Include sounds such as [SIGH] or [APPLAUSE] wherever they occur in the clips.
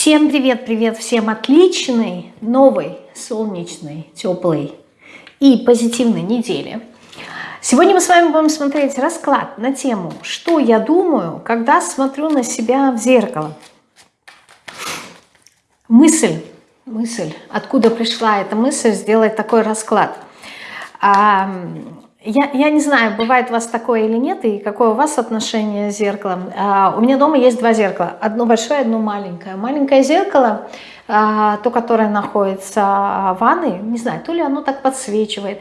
Всем привет, привет, всем отличной, новой, солнечной, теплой и позитивной недели. Сегодня мы с вами будем смотреть расклад на тему, что я думаю, когда смотрю на себя в зеркало. Мысль, мысль, откуда пришла эта мысль сделать такой расклад. Я, я не знаю, бывает у вас такое или нет, и какое у вас отношение с зеркалом. А, у меня дома есть два зеркала, одно большое, одно маленькое. Маленькое зеркало, а, то, которое находится в ванной, не знаю, то ли оно так подсвечивает.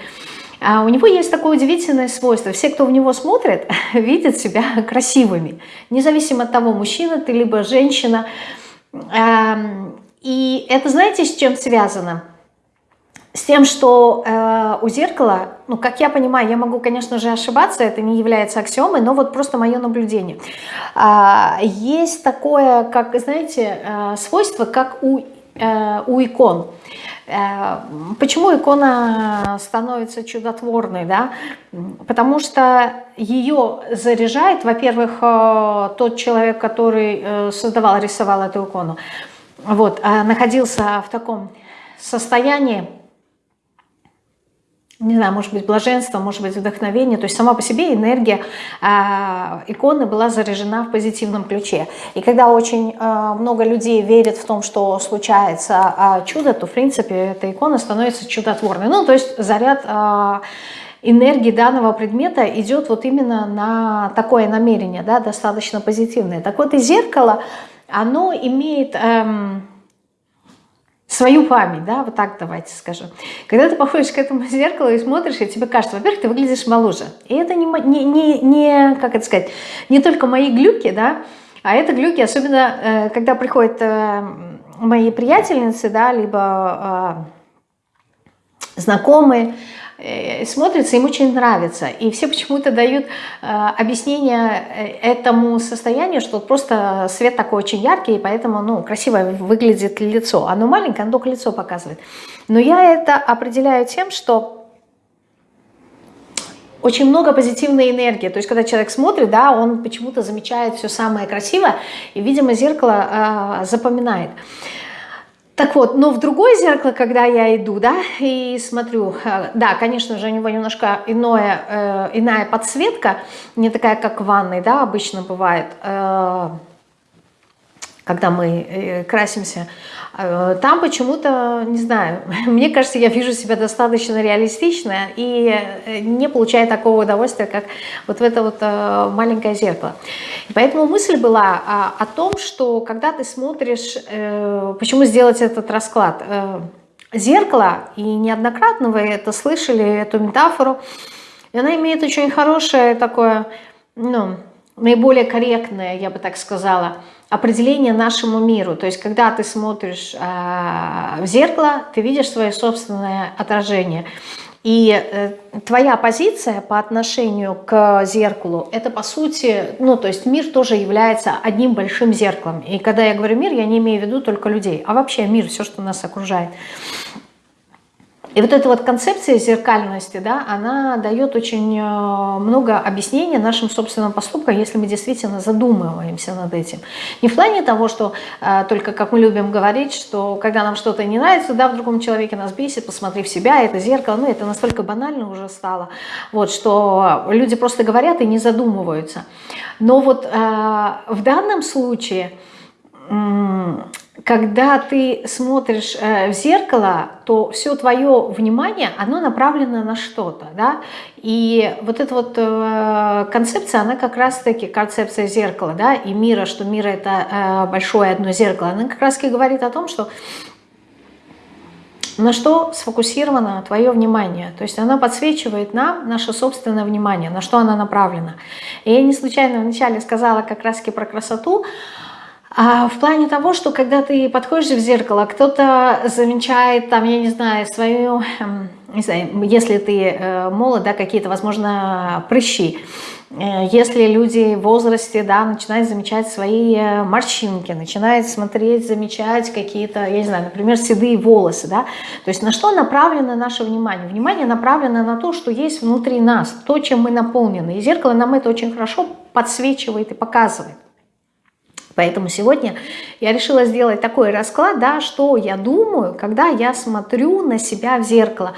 А у него есть такое удивительное свойство. Все, кто в него смотрит, [LAUGHS] видят себя красивыми. Независимо от того, мужчина ты, либо женщина. И это знаете, с чем связано? С тем, что э, у зеркала, ну, как я понимаю, я могу, конечно же, ошибаться, это не является аксиомой, но вот просто мое наблюдение. Э, есть такое, как, знаете, э, свойство, как у, э, у икон. Э, почему икона становится чудотворной, да? Потому что ее заряжает, во-первых, э, тот человек, который э, создавал, рисовал эту икону, вот, находился в таком состоянии, не знаю, может быть, блаженство, может быть, вдохновение. То есть сама по себе энергия э, иконы была заряжена в позитивном ключе. И когда очень э, много людей верят в том, что случается э, чудо, то, в принципе, эта икона становится чудотворной. Ну, то есть заряд... Э, энергии данного предмета идет вот именно на такое намерение, да, достаточно позитивное. Так вот и зеркало, оно имеет... Эм, свою память, да, вот так давайте скажем. Когда ты подходишь к этому [LAUGHS] зеркалу и смотришь, и тебе кажется, во-первых, ты выглядишь моложе. И это не, не, не, не, как это сказать, не только мои глюки, да, а это глюки, особенно э, когда приходят э, мои приятельницы, да, либо э, знакомые, смотрится, им очень нравится. И все почему-то дают э, объяснение э, этому состоянию, что просто свет такой очень яркий, и поэтому ну, красиво выглядит лицо. Оно маленькое, оно только лицо показывает. Но я это определяю тем, что очень много позитивной энергии. То есть, когда человек смотрит, да, он почему-то замечает все самое красивое, и, видимо, зеркало э, запоминает. Так вот, но в другое зеркало, когда я иду, да, и смотрю, э, да, конечно же, у него немножко иное, э, иная подсветка, не такая, как в ванной, да, обычно бывает, э, когда мы э, красимся, э, там почему-то, не знаю, [LAUGHS] мне кажется, я вижу себя достаточно реалистично и э, не получаю такого удовольствия, как вот в это вот маленькое зеркало. И поэтому мысль была а, о том, что когда ты смотришь, почему сделать этот расклад, зеркало, и неоднократно вы это слышали, эту метафору, и она имеет очень хорошее такое, ну, наиболее корректное, я бы так сказала, определение нашему миру. То есть, когда ты смотришь э, в зеркало, ты видишь свое собственное отражение. И э, твоя позиция по отношению к зеркалу, это по сути, ну то есть мир тоже является одним большим зеркалом. И когда я говорю мир, я не имею в виду только людей, а вообще мир, все, что нас окружает. И вот эта вот концепция зеркальности, да, она дает очень э, много объяснений нашим собственным поступкам, если мы действительно задумываемся над этим. Не в плане того, что э, только, как мы любим говорить, что когда нам что-то не нравится, да, в другом человеке нас бесит, посмотри в себя, это зеркало, ну, это настолько банально уже стало, вот, что люди просто говорят и не задумываются. Но вот э, в данном случае когда ты смотришь э, в зеркало, то все твое внимание, оно направлено на что-то, да, и вот эта вот э, концепция, она как раз-таки концепция зеркала, да, и мира, что мир это э, большое одно зеркало, она как раз-таки говорит о том, что на что сфокусировано твое внимание. То есть она подсвечивает нам наше собственное внимание, на что она направлена. И я не случайно вначале сказала как раз-таки про красоту, а в плане того, что когда ты подходишь в зеркало, кто-то замечает, там, я не знаю, свою, эм, не знаю, если ты э, молод, да, какие-то, возможно, прыщи. Э, если люди в возрасте, да, начинают замечать свои э, морщинки, начинают смотреть, замечать какие-то, я не знаю, например, седые волосы, да. То есть на что направлено наше внимание? Внимание направлено на то, что есть внутри нас, то, чем мы наполнены. И зеркало нам это очень хорошо подсвечивает и показывает. Поэтому сегодня я решила сделать такой расклад, да, что я думаю, когда я смотрю на себя в зеркало.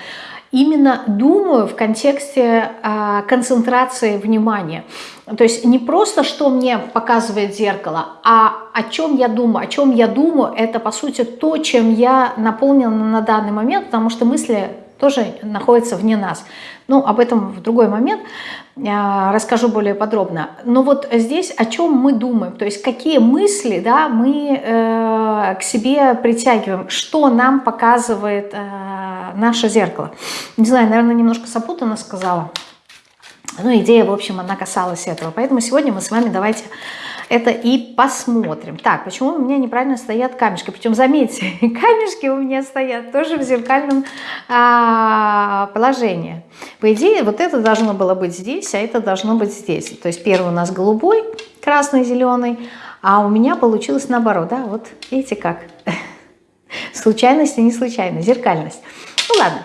Именно думаю в контексте э, концентрации внимания. То есть не просто, что мне показывает зеркало, а о чем я думаю. О чем я думаю, это по сути то, чем я наполнена на данный момент, потому что мысли тоже находятся вне нас. Ну, об этом в другой момент расскажу более подробно. Но вот здесь о чем мы думаем, то есть какие мысли да, мы э, к себе притягиваем, что нам показывает э, наше зеркало. Не знаю, наверное, немножко запутанно сказала. Ну, идея, в общем, она касалась этого. Поэтому сегодня мы с вами давайте это и посмотрим. Так, почему у меня неправильно стоят камешки? Причем, заметьте, [LAUGHS] камешки у меня стоят тоже в зеркальном а, положении. По идее, вот это должно было быть здесь, а это должно быть здесь. То есть первый у нас голубой, красный, зеленый, а у меня получилось наоборот. Да, вот видите как? [LAUGHS] Случайность и не случайность, зеркальность. Ну ладно.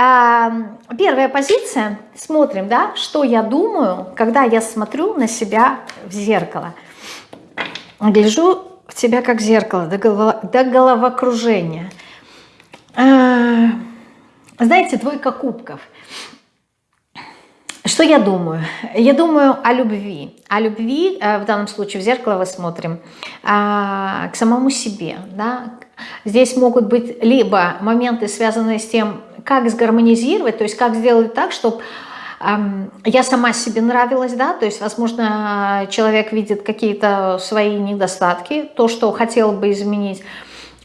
Первая позиция, смотрим, да, что я думаю, когда я смотрю на себя в зеркало. Гляжу в тебя как в зеркало, до, голова, до головокружения. А, знаете, двойка кубков. Что я думаю? Я думаю о любви. О любви, э, в данном случае в зеркало мы смотрим, а, к самому себе. Да? Здесь могут быть либо моменты, связанные с тем, как сгармонизировать, то есть как сделать так, чтобы я сама себе нравилась, да, то есть, возможно, человек видит какие-то свои недостатки, то, что хотел бы изменить.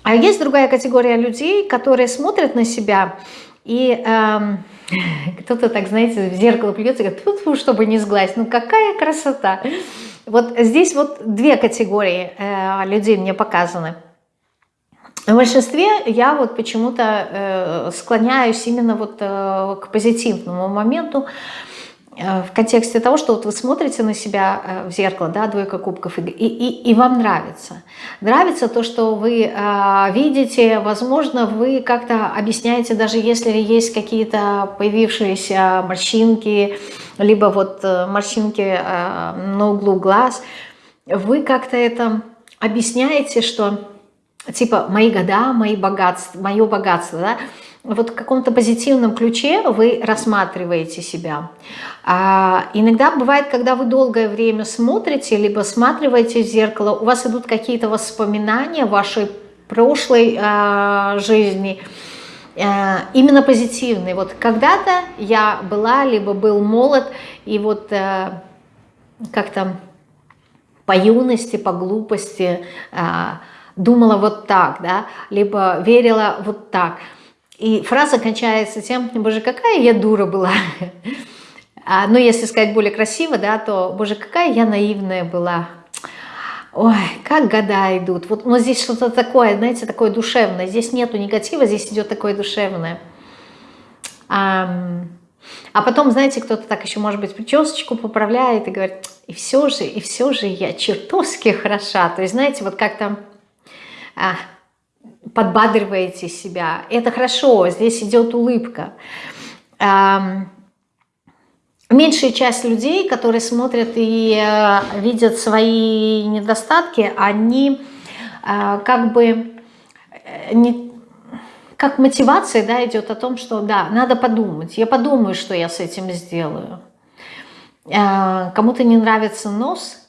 А есть другая категория людей, которые смотрят на себя и эм, [LAUGHS] кто-то так, знаете, в зеркало плюется и говорит, Фу чтобы не сглазить, ну какая красота. Вот здесь вот две категории э, людей мне показаны. В большинстве я вот почему-то э, склоняюсь именно вот э, к позитивному моменту, э, в контексте того, что вот вы смотрите на себя в зеркало, да, двойка кубков, и, и, и вам нравится. Нравится то, что вы видите, возможно, вы как-то объясняете, даже если есть какие-то появившиеся морщинки, либо вот морщинки на углу глаз, вы как-то это объясняете, что типа мои года, мои богатства, мое богатство, да, вот в каком-то позитивном ключе вы рассматриваете себя. А, иногда бывает, когда вы долгое время смотрите, либо сматриваете в зеркало, у вас идут какие-то воспоминания вашей прошлой а, жизни, а, именно позитивные. Вот когда-то я была, либо был молод, и вот а, как-то по юности, по глупости, а, думала вот так, да, либо верила вот так. И фраза кончается тем, боже, какая я дура была. А, ну, если сказать более красиво, да, то, боже, какая я наивная была. Ой, как года идут. Вот, но здесь что-то такое, знаете, такое душевное. Здесь нету негатива, здесь идет такое душевное. А, а потом, знаете, кто-то так еще, может быть, причесочку поправляет и говорит, и все же, и все же я чертовски хороша. То есть, знаете, вот как-то а, подбадриваете себя. Это хорошо, здесь идет улыбка. Меньшая часть людей, которые смотрят и э, видят свои недостатки, они э, как бы э, не, как мотивация да, идет о том, что да, надо подумать. Я подумаю, что я с этим сделаю. Кому-то не нравится нос, а,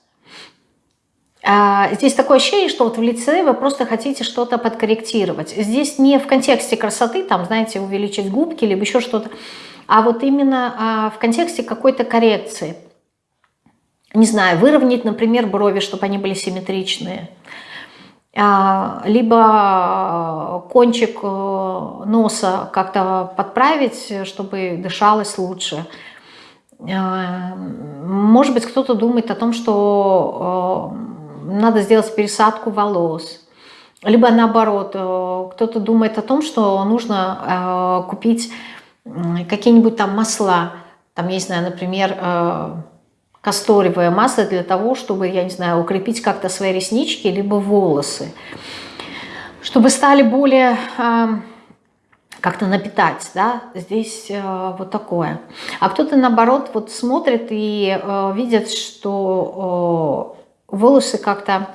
здесь такое ощущение, что вот в лице вы просто хотите что-то подкорректировать. Здесь не в контексте красоты, там, знаете, увеличить губки, либо еще что-то, а вот именно а, в контексте какой-то коррекции. Не знаю, выровнять, например, брови, чтобы они были симметричные. А, либо кончик э, носа как-то подправить, чтобы дышалось лучше. Может быть, кто-то думает о том, что э, надо сделать пересадку волос. Либо наоборот, э, кто-то думает о том, что нужно э, купить какие-нибудь там масла. Там, я не например, э, касторовое масло для того, чтобы, я не знаю, укрепить как-то свои реснички, либо волосы. Чтобы стали более как-то напитать, да, здесь э, вот такое. А кто-то наоборот вот смотрит и э, видит, что волосы как-то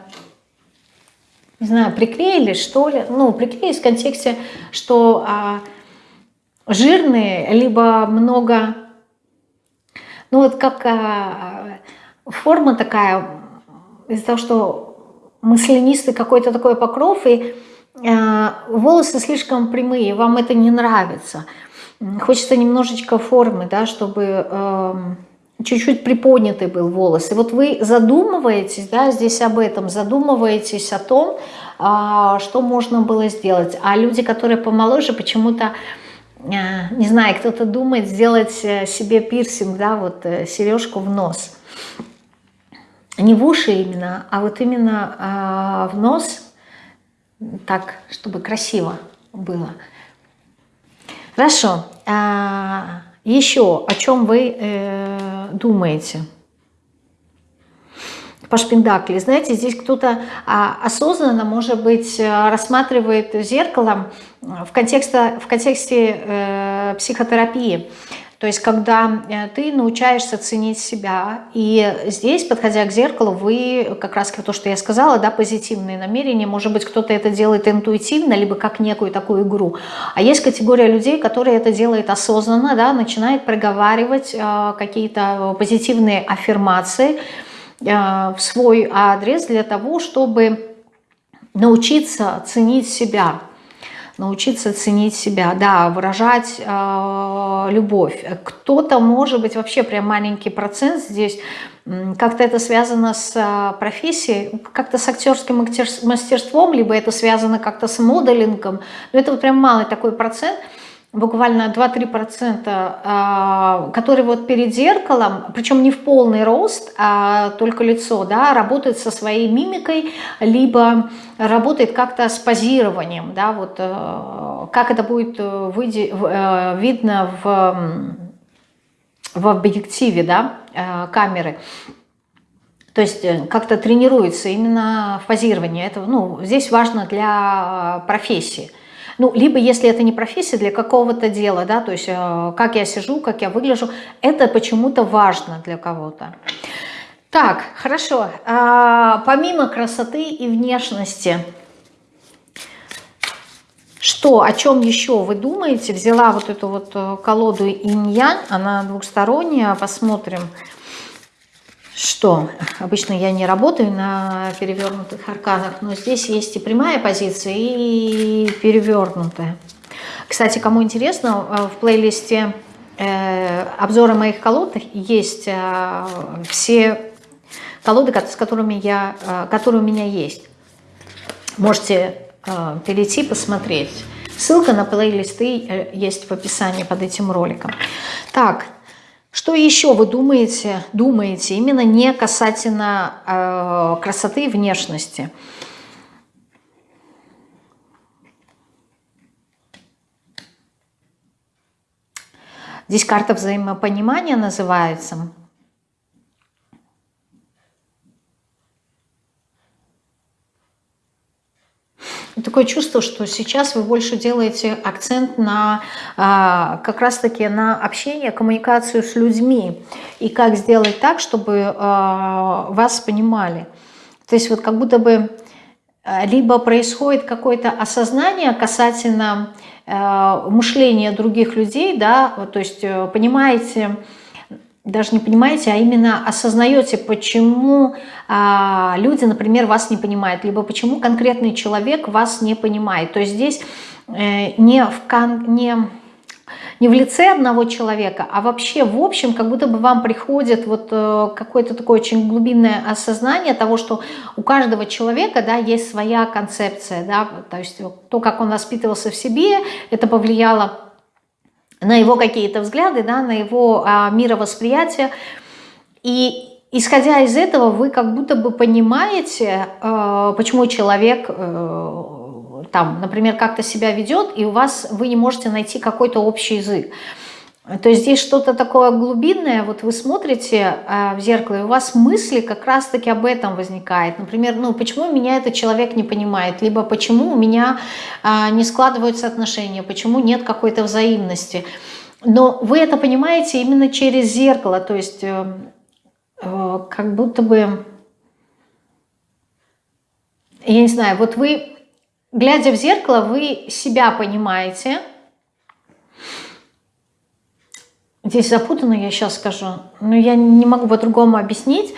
не знаю, приклеились, что ли. Ну, приклеились в контексте, что а, жирные, либо много... Ну, вот как а, форма такая, из-за того, что маслянистый какой-то такой покров, и а, волосы слишком прямые, вам это не нравится. Хочется немножечко формы, да, чтобы... А, чуть-чуть приподнятый был волос. И вот вы задумываетесь, да, здесь об этом, задумываетесь о том, а, что можно было сделать. А люди, которые помоложе, почему-то, а, не знаю, кто-то думает сделать э, себе пирсинг, да, вот э, сережку в нос. Не в уши именно, а вот именно а, в нос, так, чтобы красиво было. Хорошо. Еще о чем вы э, думаете? По шпиндакли. Знаете, здесь кто-то а, осознанно, может быть, рассматривает зеркало в контексте, в контексте э, психотерапии. То есть, когда э, ты научаешься ценить себя, и здесь, подходя к зеркалу, вы, как раз то, что я сказала, да, позитивные намерения, может быть, кто-то это делает интуитивно, либо как некую такую игру. А есть категория людей, которые это делают осознанно, да, начинает проговаривать э, какие-то позитивные аффирмации э, в свой адрес для того, чтобы научиться ценить себя, научиться ценить себя, да, выражать э, любовь. Кто-то, может быть, вообще прям маленький процент здесь, как-то это связано с э, профессией, как-то с актерским мастерством, либо это связано как-то с моделингом, но это вот прям малый такой процент – буквально 2-3%, а, которые вот перед зеркалом, причем не в полный рост, а только лицо, да, работает со своей мимикой, либо работает как-то с позированием, да, вот э, как это будет э, э, видно в, в объективе, да, камеры. То есть как-то тренируется именно в позировании. Это, ну, здесь важно для профессии. Ну, либо если это не профессия для какого-то дела, да, то есть э, как я сижу, как я выгляжу, это почему-то важно для кого-то. Так, хорошо. А, помимо красоты и внешности, что, о чем еще вы думаете? Взяла вот эту вот э, колоду инь-янь, она двухсторонняя. Посмотрим что обычно я не работаю на перевернутых арканах, но здесь есть и прямая позиция, и перевернутая. Кстати, кому интересно, э, в плейлисте э, обзора моих колод есть э, все колоды, с которыми я, э, которые у меня есть. Можете перейти, посмотреть. Ссылка на плейлисты есть в описании под этим роликом. Так, что еще вы думаете, думаете именно не касательно э, красоты и внешности? Здесь карта взаимопонимания называется. Такое чувство, что сейчас вы больше делаете акцент на а, как раз-таки на общение, коммуникацию с людьми. И как сделать так, чтобы а, вас понимали. То есть вот как будто бы а, либо происходит какое-то осознание касательно мышления других людей, да, то есть э, понимаете, даже не понимаете, а именно осознаете, почему а, люди, например, вас не понимают, либо почему конкретный человек вас не понимает. То есть здесь э, не, в, не, не в лице одного человека, а вообще в общем, как будто бы вам приходит вот э, какое-то такое очень глубинное осознание того, что у каждого человека да, есть своя концепция, да, то есть то, как он воспитывался в себе, это повлияло на его какие-то взгляды, да, на его а, мировосприятие. И исходя из этого, вы как будто бы понимаете, э, почему человек, э, там, например, как-то себя ведет, и у вас вы не можете найти какой-то общий язык. То есть здесь что-то такое глубинное, вот вы смотрите э, в зеркало, и у вас мысли как раз-таки об этом возникает. Например, ну почему меня этот человек не понимает, либо почему у меня э, не складываются отношения, почему нет какой-то взаимности. Но вы это понимаете именно через зеркало, то есть э, э, как будто бы я не знаю, вот вы, глядя в зеркало, вы себя понимаете. Здесь запутанно, я сейчас скажу, но я не могу по-другому объяснить.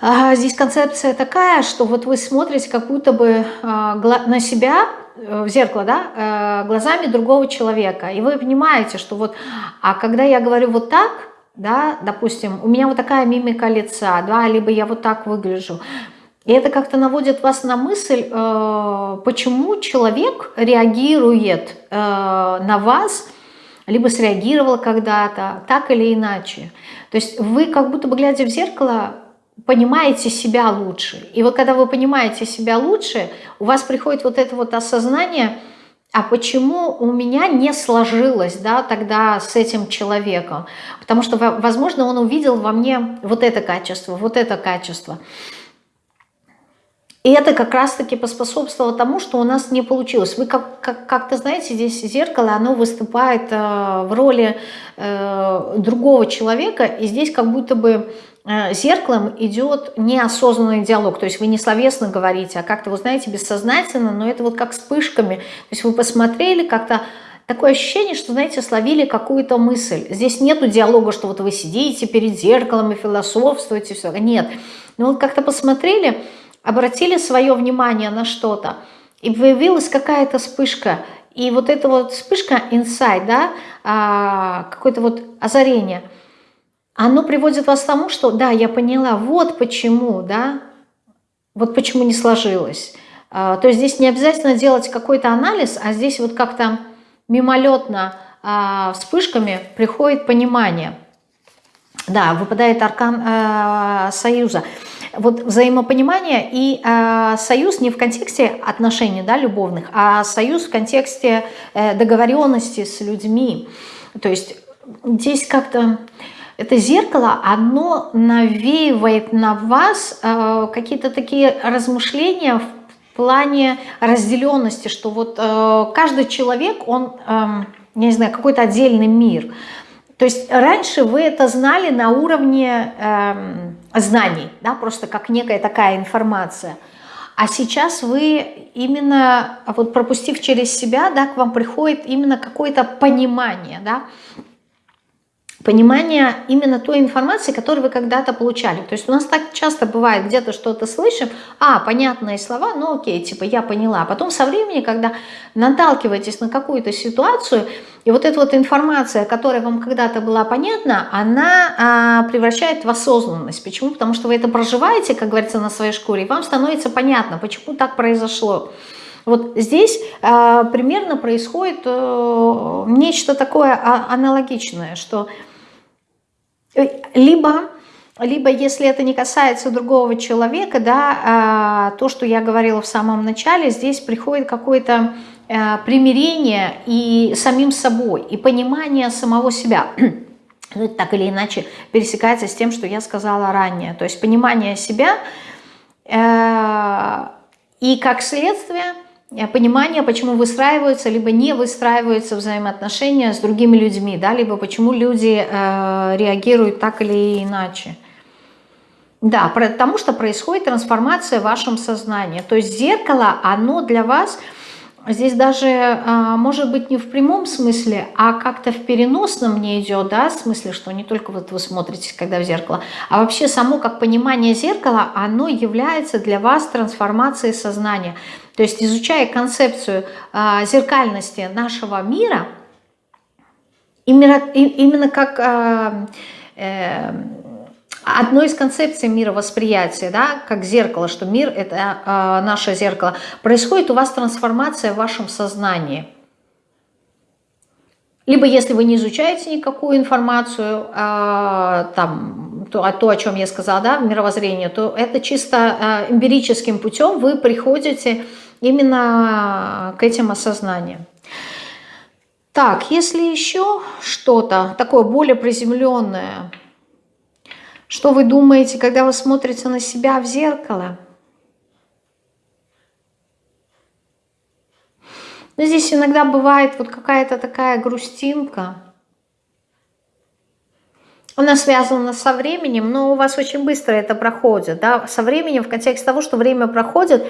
А, здесь концепция такая, что вот вы смотрите как будто бы а, на себя э, в зеркало, да, э, глазами другого человека, и вы понимаете, что вот, а когда я говорю вот так, да, допустим, у меня вот такая мимика лица, да, либо я вот так выгляжу, и это как-то наводит вас на мысль, э, почему человек реагирует на вас, либо среагировал когда-то, так или иначе. То есть вы как будто бы глядя в зеркало, понимаете себя лучше. И вот когда вы понимаете себя лучше, у вас приходит вот это вот осознание, а почему у меня не сложилось да, тогда с этим человеком? Потому что, возможно, он увидел во мне вот это качество, вот это качество. И это как раз-таки поспособствовало тому, что у нас не получилось. Вы как-то, как, как знаете, здесь зеркало, оно выступает э, в роли э, другого человека, и здесь как будто бы Э, зеркалом идет неосознанный диалог, то есть вы не словесно говорите, а как-то, вы знаете, бессознательно, но это вот как вспышками, то есть вы посмотрели как-то, такое ощущение, что, знаете, словили какую-то мысль. Здесь нету диалога, что вот вы сидите перед зеркалом и философствуете, все. Нет. Но вот как-то посмотрели, обратили свое внимание на что-то, и появилась какая-то вспышка. И вот эта вот вспышка, инсайд, да, а, какое-то вот озарение – оно приводит вас к тому, что да, я поняла, вот почему, да, вот почему не сложилось. А, то есть здесь не обязательно делать какой-то анализ, а здесь вот как-то мимолетно а, вспышками приходит понимание. Да, выпадает аркан э, союза. Вот взаимопонимание и э, союз не в контексте отношений да, любовных, а союз в контексте э, договоренности с людьми. То есть здесь как-то это зеркало, оно навеивает на вас э, какие-то такие размышления в плане разделенности, что вот э, каждый человек, он, э, не знаю, какой-то отдельный мир. То есть раньше вы это знали на уровне э, знаний, да, просто как некая такая информация. А сейчас вы именно, вот пропустив через себя, да, к вам приходит именно какое-то понимание, да, понимание именно той информации, которую вы когда-то получали. То есть у нас так часто бывает, где-то что-то слышим, а, понятные слова, ну окей, типа я поняла. А потом со временем, когда наталкиваетесь на какую-то ситуацию, и вот эта вот информация, которая вам когда-то была понятна, она а, превращает в осознанность. Почему? Потому что вы это проживаете, как говорится, на своей шкуре, и вам становится понятно, почему так произошло. Вот здесь э, примерно происходит э, нечто такое а, аналогичное, что Э, либо, либо если это не касается другого человека, да, а, то, что я говорила в самом начале, здесь приходит какое-то э, примирение и самим собой, и понимание самого себя. [CLEARS THROAT] Ну, так или иначе пересекается с тем, что я сказала ранее. То есть понимание себя э, и как следствие Э, понимание, почему выстраиваются, либо не выстраиваются взаимоотношения с другими людьми, да, либо почему люди э, реагируют так или иначе. Да, потому что происходит трансформация в вашем сознании. То есть зеркало, оно для вас здесь даже, а, может быть, не в прямом смысле, а как-то в переносном не идет, да, в смысле, что не только вот вы смотрите, когда в зеркало, а вообще само как понимание зеркала, оно является для вас трансформацией сознания. То есть изучая концепцию а, зеркальности нашего мира, именно, именно как... А, одной из концепций мировосприятия, да, как зеркало, что мир – это э, наше зеркало, происходит у вас трансформация в вашем сознании. Либо если вы не изучаете никакую информацию, э, там, то, то, о чем я сказала, да, в мировоззрении, то это чисто э, эмпирическим путем вы приходите именно к этим осознаниям. Так, если еще что-то такое более приземленное – что вы думаете, когда вы смотрите на себя в зеркало? Но ну, здесь иногда бывает вот какая-то такая грустинка. Она связана со временем, но у вас очень быстро это проходит. Да? Со временем, в контексте того, что время проходит,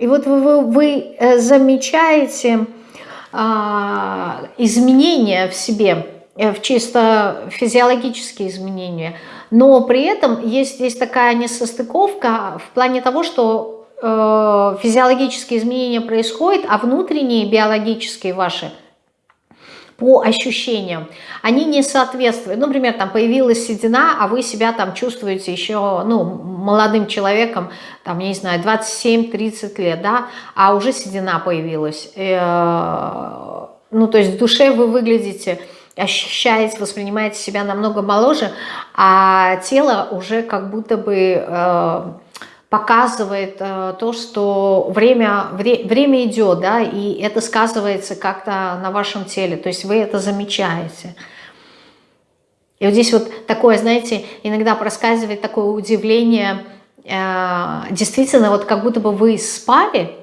И вот вы, вы, вы э, замечаете а, изменения в себе, э, в чисто физиологические изменения, но при этом есть здесь такая несостыковка в плане того, что э, физиологические изменения происходят, а внутренние биологические ваши по ощущениям, они не соответствуют. Ну, например, там появилась седина, а вы себя там чувствуете еще, ну, молодым человеком, там, я не знаю, 27-30 лет, да, а уже седина появилась. Э, ну, то есть в душе вы выглядите ощущаете, воспринимаете себя намного моложе, а тело уже как будто бы э, показывает э, то, что время, вре, время идет, да, и это сказывается как-то на вашем теле, то есть вы это замечаете. И вот здесь вот такое, знаете, иногда проскальзывает такое удивление, э, действительно, вот как будто бы вы спали,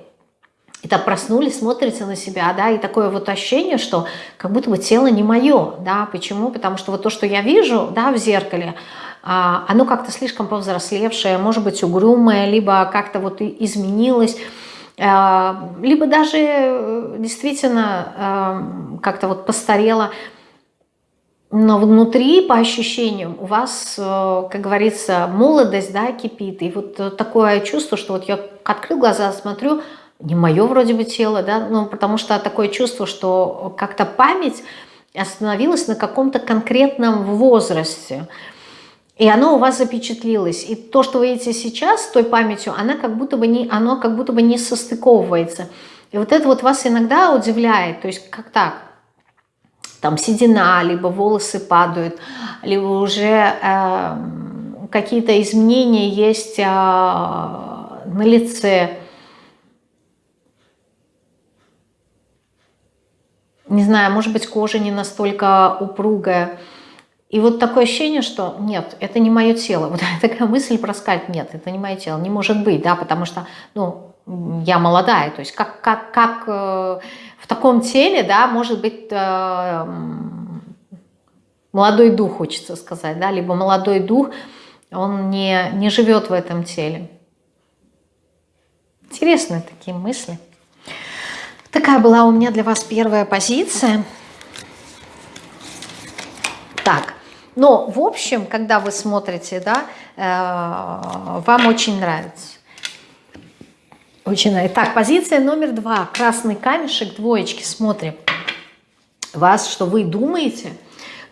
и так проснулись, смотрите на себя, да, и такое вот ощущение, что как будто бы тело не мое, да, почему? Потому что вот то, что я вижу, да, в зеркале, а, оно как-то слишком повзрослевшее, может быть угрюмое, либо как-то вот изменилось, а, либо даже э, действительно а, как-то вот постарело, но внутри, по ощущениям, у вас, э, как говорится, молодость, да, кипит. И вот такое чувство, что вот я открыл глаза, смотрю, не мое вроде бы тело, да, ну, потому что такое чувство, что как-то память остановилась на каком-то конкретном возрасте. И оно у вас запечатлилось. И то, что вы видите сейчас той памятью, она как будто бы не, оно как будто бы не состыковывается. И вот это вот вас иногда удивляет. То есть как так? Там седина, либо волосы падают, либо уже э, какие-то изменения есть э, на лице. Не знаю, может быть, кожа не настолько упругая. И вот такое ощущение, что нет, это не мое тело. [LAUGHS] Вот такая мысль проскальзывает, нет, это не мое тело, не может быть, да, потому что, ну, я молодая, то есть как, как, как э, в таком теле, да, может быть э, молодой дух, хочется сказать, да, либо молодой дух, он не, не живет в этом теле. Интересные такие мысли. Такая была у меня для вас первая позиция. Так, но, в общем, когда вы смотрите, да, э, вам очень нравится. Очень нравится. Так, позиция номер два. Красный камешек, двоечки, смотрим. Вас, что вы думаете,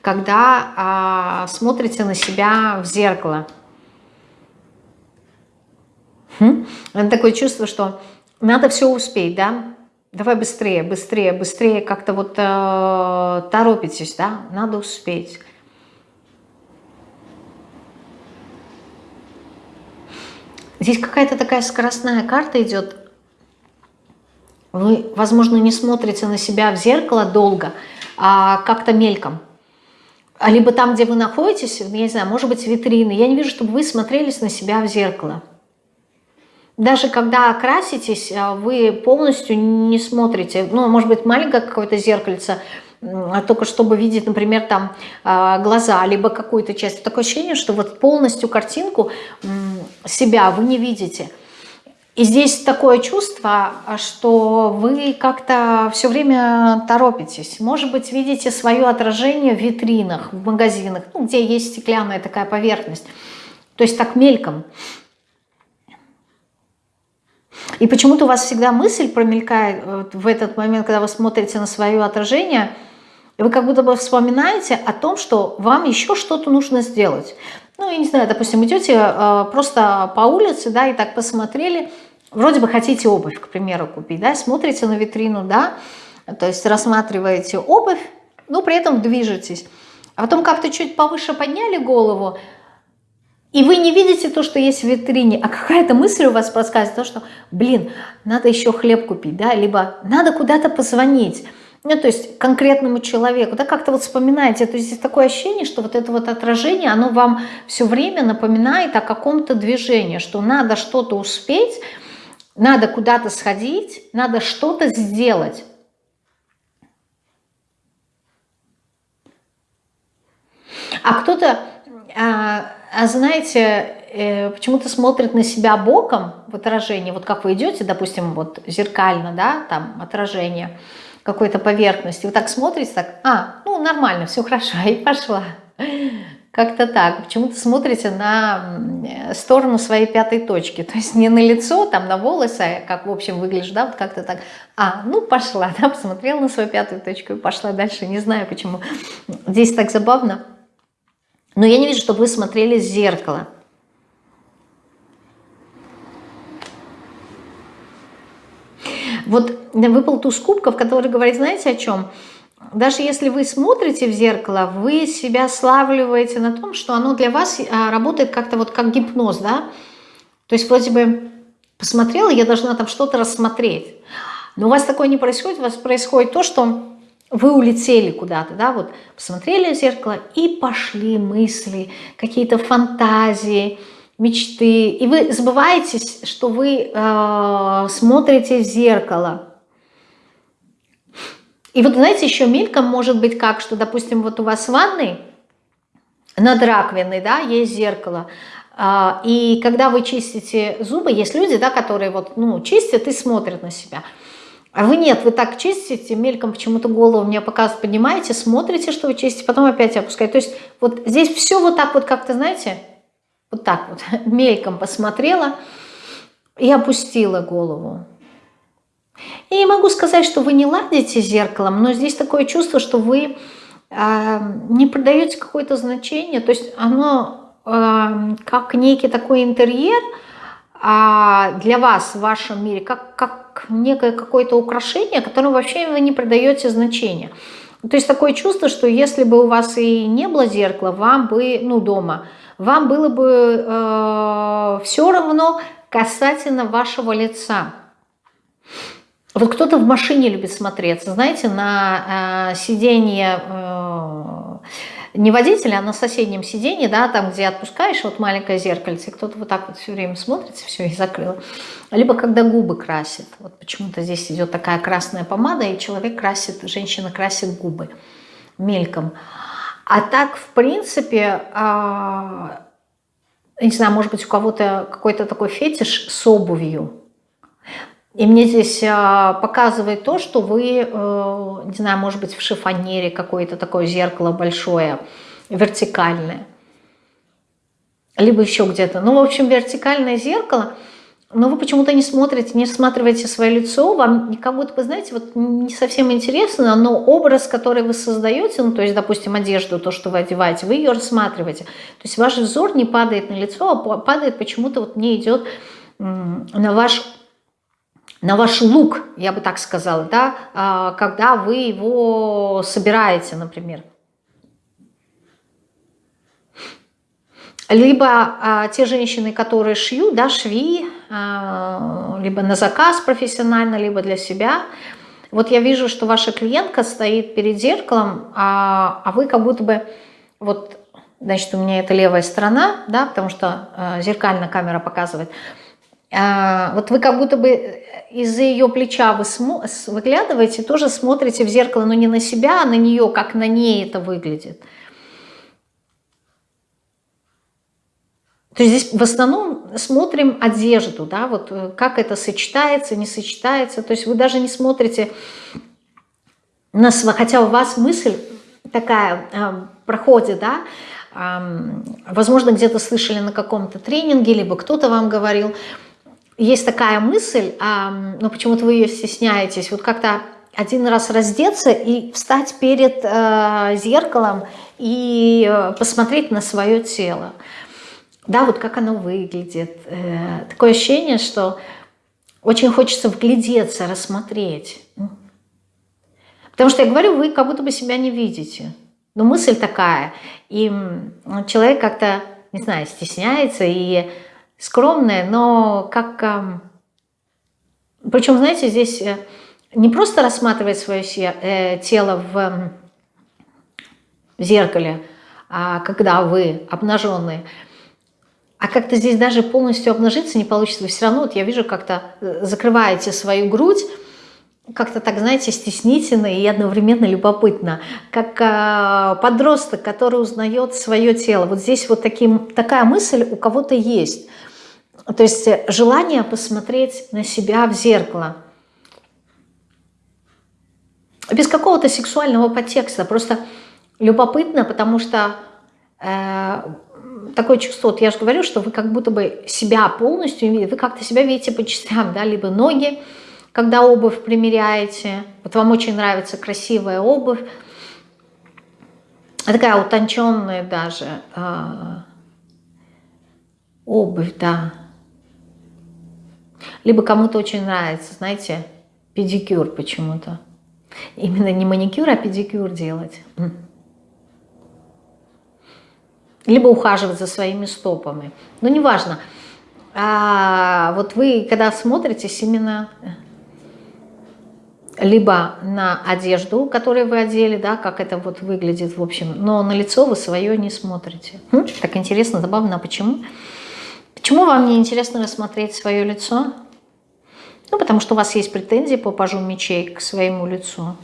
когда а, смотрите на себя в зеркало. Хм? Такое чувство, что надо все успеть, да? Давай быстрее, быстрее, быстрее, как-то вот э, торопитесь, да? Надо успеть. Здесь какая-то такая скоростная карта идет. Вы, возможно, не смотрите на себя в зеркало долго, а как-то мельком. А либо там, где вы находитесь, я не знаю, может быть, витрины. Я не вижу, чтобы вы смотрелись на себя в зеркало. Даже когда краситесь, а вы полностью не смотрите. Ну, может быть, маленькое какое-то зеркальце, а только чтобы видеть, например, там а, глаза, либо какую-то часть. Такое ощущение, что вот полностью картинку себя вы не видите. И здесь такое чувство, что вы как-то все время торопитесь. Может быть, видите свое отражение в витринах, в магазинах, ну, где есть стеклянная такая поверхность. То есть так мельком. И почему-то у вас всегда мысль промелькает в этот момент, когда вы смотрите на свое отражение – и вы как будто бы вспоминаете о том, что вам еще что-то нужно сделать. Ну, я не знаю, допустим, идете э, просто по улице, да, и так посмотрели, вроде бы хотите обувь, к примеру, купить, да, смотрите на витрину, да, то есть рассматриваете обувь, но при этом движетесь. А потом как-то чуть повыше подняли голову, и вы не видите то, что есть в витрине, а какая-то мысль у вас подсказывает, то, что, блин, надо еще хлеб купить, да, либо надо куда-то позвонить, ну, то есть конкретному человеку, да, как-то вот вспоминаете, то есть такое ощущение, что вот это вот отражение, оно вам все время напоминает о каком-то движении, что надо что-то успеть, надо куда-то сходить, надо что-то сделать. А кто-то а, а знаете, э, почему-то смотрит на себя боком в отражении, вот как вы идете, допустим, вот зеркально, да, там отражение какой-то поверхности, вы так смотрите, так, а, ну нормально, все хорошо, [LAUGHS] и пошла. Как-то так. Почему-то смотрите на сторону своей пятой точки. То есть не на лицо, там, на волосы, а как, в общем, выглядишь, да, вот как-то так. А, ну, пошла, [LAUGHS] да, посмотрела на свою пятую точку и пошла дальше. Не знаю, почему. Здесь так забавно. Но я не вижу, чтобы вы смотрели в зеркало. Вот выпал туз кубков, который говорит, знаете о чем? даже если вы смотрите в зеркало, вы себя славливаете на том, что оно для вас а, работает как-то вот как гипноз, да? То есть вроде бы посмотрела, я должна там что-то рассмотреть. Но у вас такое не происходит, у вас происходит то, что вы улетели куда-то, да, вот посмотрели в зеркало и пошли мысли, какие-то фантазии, мечты. И вы забываетесь, что вы э, смотрите в зеркало. И вот, знаете, еще мельком может быть как, что, допустим, вот у вас в ванной над раковиной, да, есть зеркало, а, и когда вы чистите зубы, есть люди, да, которые вот, ну, чистят и смотрят на себя. А вы нет, вы так чистите, мельком почему-то голову мне показывают, поднимаете, смотрите, что вы чистите, потом опять опускаете. То есть вот здесь все вот так вот как-то, знаете, вот так вот, [LAUGHS] мельком посмотрела и опустила голову. Я не могу сказать, что вы не ладите зеркалом, но здесь такое чувство, что вы э, не придаете какое-то значение, то есть оно э, как некий такой интерьер э, для вас в вашем мире, как, как некое какое-то украшение, которому вообще вы не придаете значения. То есть такое чувство, что если бы у вас и не было зеркала, вам бы, ну, дома, вам было бы э, все равно касательно вашего лица. Вот кто-то в машине любит смотреться, знаете, на э, сиденье э, не водителя, а на соседнем сиденье, да, там, где отпускаешь, вот маленькое зеркальце, кто-то вот так вот все время смотрится, все, и закрыл. Либо когда губы красит. Вот почему-то здесь идет такая красная помада, и человек красит, женщина красит губы мельком. А так, в принципе, э, не знаю, может быть, у кого-то какой-то такой фетиш с обувью, и мне здесь а, показывает то, что вы, э, не знаю, может быть, в шифонере какое-то такое зеркало большое, вертикальное. Либо еще где-то. Ну, в общем, вертикальное зеркало, но вы почему-то не смотрите, не рассматриваете свое лицо, вам как будто бы, знаете, вот не совсем интересно, но образ, который вы создаете, ну, то есть, допустим, одежду, то, что вы одеваете, вы ее рассматриваете. То есть ваш взор не падает на лицо, а падает почему-то вот не идет на ваш на ваш лук, я бы так сказала, да, а, когда вы его собираете, например. Либо а, те женщины, которые шьют, да, шви, а, либо на заказ профессионально, либо для себя. Вот я вижу, что ваша клиентка стоит перед зеркалом, а, а вы как будто бы, вот, значит, у меня это левая сторона, да, потому что а, зеркальная камера показывает, а, вот вы как будто бы из-за ее плеча вы выглядываете, тоже смотрите в зеркало, но не на себя, а на нее, как на ней это выглядит. То есть здесь в основном смотрим одежду, да, вот э, как это сочетается, не сочетается. То есть вы даже не смотрите на свой, хотя у вас мысль такая э, проходит, да, э, возможно, где-то слышали на каком-то тренинге, либо кто-то вам говорил, есть такая мысль, но почему-то вы ее стесняетесь, вот как-то один раз раздеться и встать перед э, зеркалом и э, посмотреть на свое тело. Да, вот как оно выглядит. Э, такое ощущение, что очень хочется вглядеться, рассмотреть. Потому что я говорю, вы как будто бы себя не видите. Но мысль такая. И человек как-то, не знаю, стесняется и скромная, но как... Причем, знаете, здесь э, не просто рассматривать свое э, тело в зеркале, а когда вы обнаженные, а как-то здесь даже полностью обнажиться не получится. Вы все равно, вот я вижу, как-то э, закрываете свою грудь, как-то так, знаете, стеснительно и одновременно любопытно, как э, подросток, который узнает свое тело. Вот здесь вот таким, такая мысль у кого-то есть. То есть желание посмотреть на себя в зеркало. Без какого-то сексуального подтекста, просто любопытно, потому что э, такое чувство, вот я же говорю, что вы как будто бы себя полностью, вы как-то себя видите по частям, да, либо ноги, когда обувь примеряете, вот вам очень нравится красивая обувь, такая утонченная даже э, обувь, да. Либо кому-то очень нравится, знаете, педикюр почему-то. Именно не маникюр, а педикюр делать. Либо ухаживать за своими стопами. Ну, неважно. А вот вы, когда смотритесь именно либо на одежду, которую вы одели, да, как это вот выглядит, в общем, но на лицо вы свое не смотрите. Так интересно, забавно, а? Почему вам не интересно рассмотреть свое лицо? Ну, потому что у вас есть претензии по пажу мечей к своему лицу.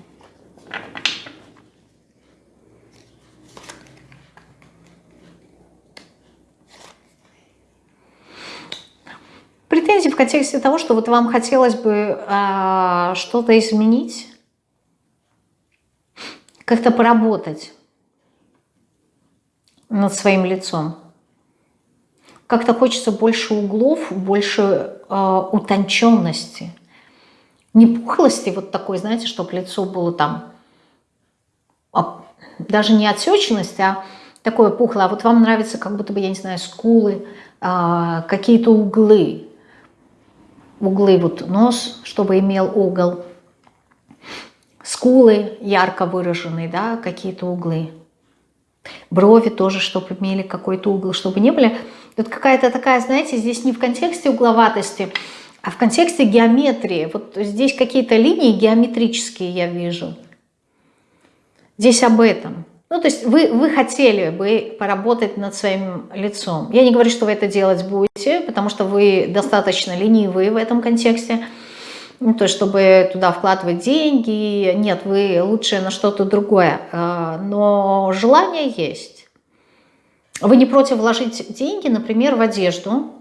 Претензии в контексте того, что вот вам хотелось бы а, что-то изменить, как-то поработать над своим лицом. Как-то хочется больше углов, больше э, утонченности. Не пухлости вот такой, знаете, чтобы лицо было там, а, даже не отсеченность, а такое пухлое. А вот вам нравится как будто бы, я не знаю, скулы, э, какие-то углы углы, вот нос, чтобы имел угол, скулы ярко выраженные, да, какие-то углы, брови тоже, чтобы имели какой-то угол, чтобы не были. Тут какая-то такая, знаете, здесь не в контексте угловатости, а в контексте геометрии. Вот здесь какие-то линии геометрические я вижу. Здесь об этом. Ну, то есть вы, вы хотели бы поработать над своим лицом. Я не говорю, что вы это делать будете, потому что вы достаточно ленивые в этом контексте. Ну, то есть, чтобы туда вкладывать деньги. Нет, вы лучше на что-то другое. А, но желание есть. Вы не против вложить деньги, например, в одежду,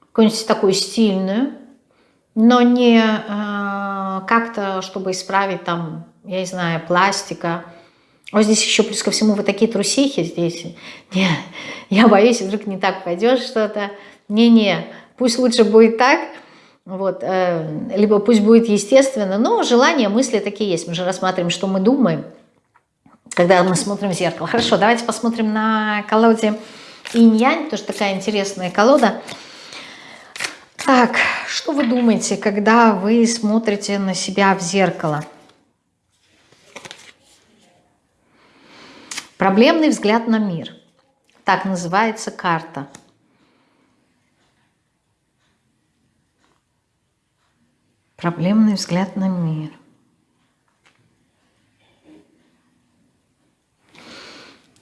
какую-нибудь такую стильную, но не э, как-то, чтобы исправить там, я не знаю, пластика, вот здесь еще плюс ко всему вы такие трусихи здесь. Не, я боюсь, вдруг не так пойдет что-то. Не-не, пусть лучше будет так, вот, э, либо пусть будет естественно, но желания, мысли такие есть. Мы же рассматриваем, что мы думаем, когда мы смотрим в зеркало. Хорошо, давайте посмотрим на колоде инь-янь, тоже такая интересная колода. Так, что вы думаете, когда вы смотрите на себя в зеркало? Проблемный взгляд на мир. Так называется карта. Проблемный взгляд на мир.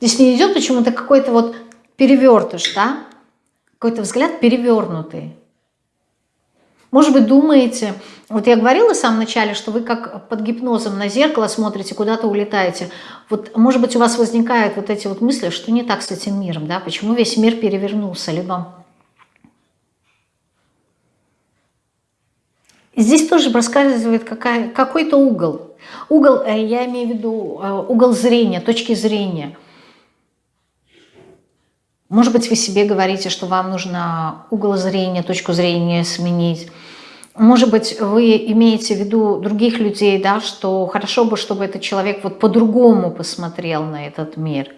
Здесь не идет почему-то какой-то вот перевертыш, да? Какой-то взгляд перевернутый. Может быть, думаете, вот я говорила в самом начале, что вы как под гипнозом на зеркало смотрите, куда-то улетаете. Вот, может быть, у вас возникают вот эти вот мысли, что не так с этим миром, да? Почему весь мир перевернулся, либо... Здесь тоже проскальзывает какой-то угол. Угол, э, я имею в виду э, угол зрения, точки зрения. Может быть, вы себе говорите, что вам нужно угол зрения, точку зрения сменить. Может быть, вы имеете в виду других людей, да, что хорошо бы, чтобы этот человек вот по-другому посмотрел на этот мир.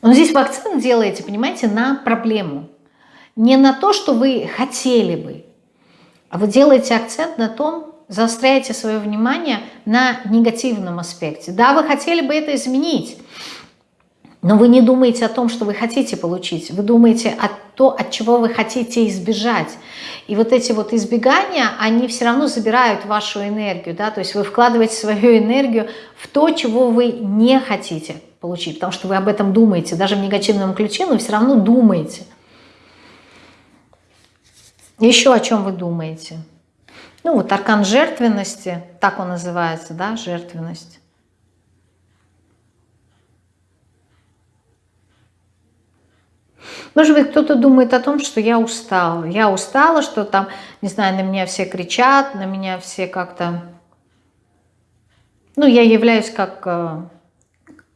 Но здесь вы акцент делаете, понимаете, на проблему. Не на то, что вы хотели бы, а вы делаете акцент на том, заостряете свое внимание на негативном аспекте. Да, вы хотели бы это изменить, но вы не думаете о том, что вы хотите получить. Вы думаете о том, от чего вы хотите избежать. И вот эти вот избегания, они все равно забирают вашу энергию. Да? То есть вы вкладываете свою энергию в то, чего вы не хотите получить. Потому что вы об этом думаете. Даже в негативном ключе, но все равно думаете. Еще о чем вы думаете? Ну вот аркан жертвенности, так он называется, да, жертвенность. Может быть, кто-то думает о том, что я устала. Я устала, что там, не знаю, на меня все кричат, на меня все как-то... Ну, я являюсь как э,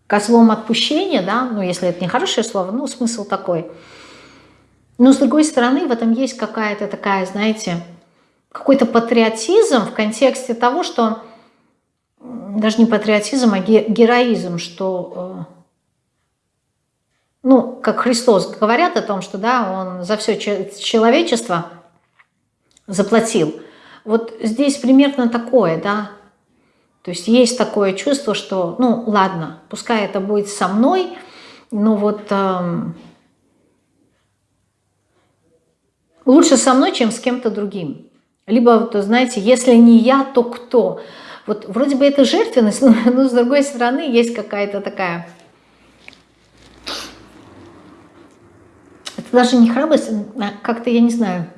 козлом отпущения, да, ну, если это не хорошее слово, ну, смысл такой. Но, с другой стороны, в этом есть какая-то такая, знаете, какой-то патриотизм в контексте того, что даже не патриотизм, а героизм, что э, ну, как Христос говорят о том, что да, он за все человечество заплатил. Вот здесь примерно такое, да. То есть есть такое чувство, что, ну, ладно, пускай это будет со мной, но вот эм, лучше со мной, чем с кем-то другим. Либо, вот, знаете, если не я, то кто? Вот вроде бы это жертвенность, [LAUGHS] но, но с другой стороны есть какая-то такая даже не храбрость, а как-то, я не знаю.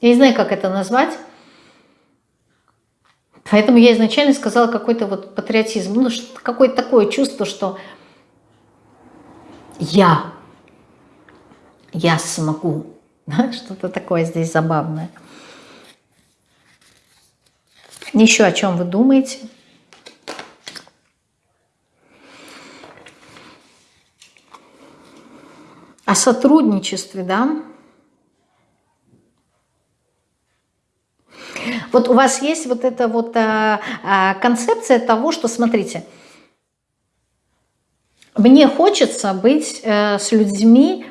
Я не знаю, как это назвать. Поэтому я изначально сказала какой-то вот патриотизм. Ну, какое-то такое чувство, что я, я смогу. [LAUGHS] Что-то такое здесь забавное. Еще о чем вы думаете? Сотрудничестве, да. Вот у вас есть вот эта вот а, а, концепция того, что, смотрите, мне хочется быть а, с людьми,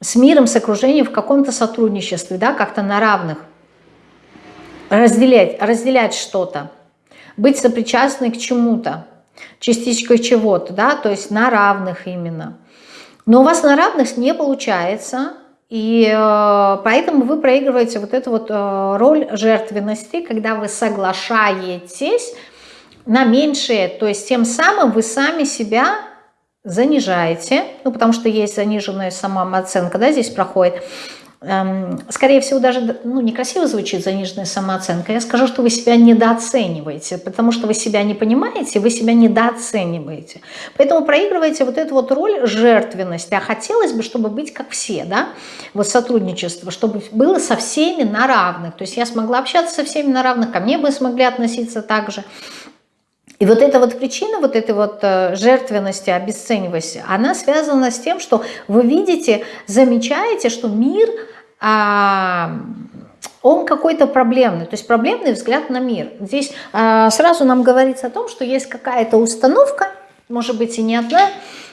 с миром, с окружением в каком-то сотрудничестве, да, как-то на равных, разделять, разделять что-то, быть сопричастной к чему-то, частичкой чего-то, да, то есть на равных именно. Но у вас на равных не получается, и э, поэтому вы проигрываете вот эту вот э, роль жертвенности, когда вы соглашаетесь на меньшее, то есть тем самым вы сами себя занижаете, ну потому что есть заниженная самооценка, да, здесь проходит, скорее всего, даже ну, некрасиво звучит заниженная самооценка. Я скажу, что вы себя недооцениваете, потому что вы себя не понимаете, вы себя недооцениваете. Поэтому проигрываете вот эту вот роль жертвенности. А хотелось бы, чтобы быть как все, да, вот сотрудничество, чтобы было со всеми на равных. То есть я смогла общаться со всеми на равных, ко мне бы смогли относиться так же. И вот эта вот причина вот этой вот э, жертвенности, обесценивости, она связана с тем, что вы видите, замечаете, что мир, а, он какой-то проблемный, то есть проблемный взгляд на мир. Здесь а, сразу нам говорится о том, что есть какая-то установка, может быть и не одна,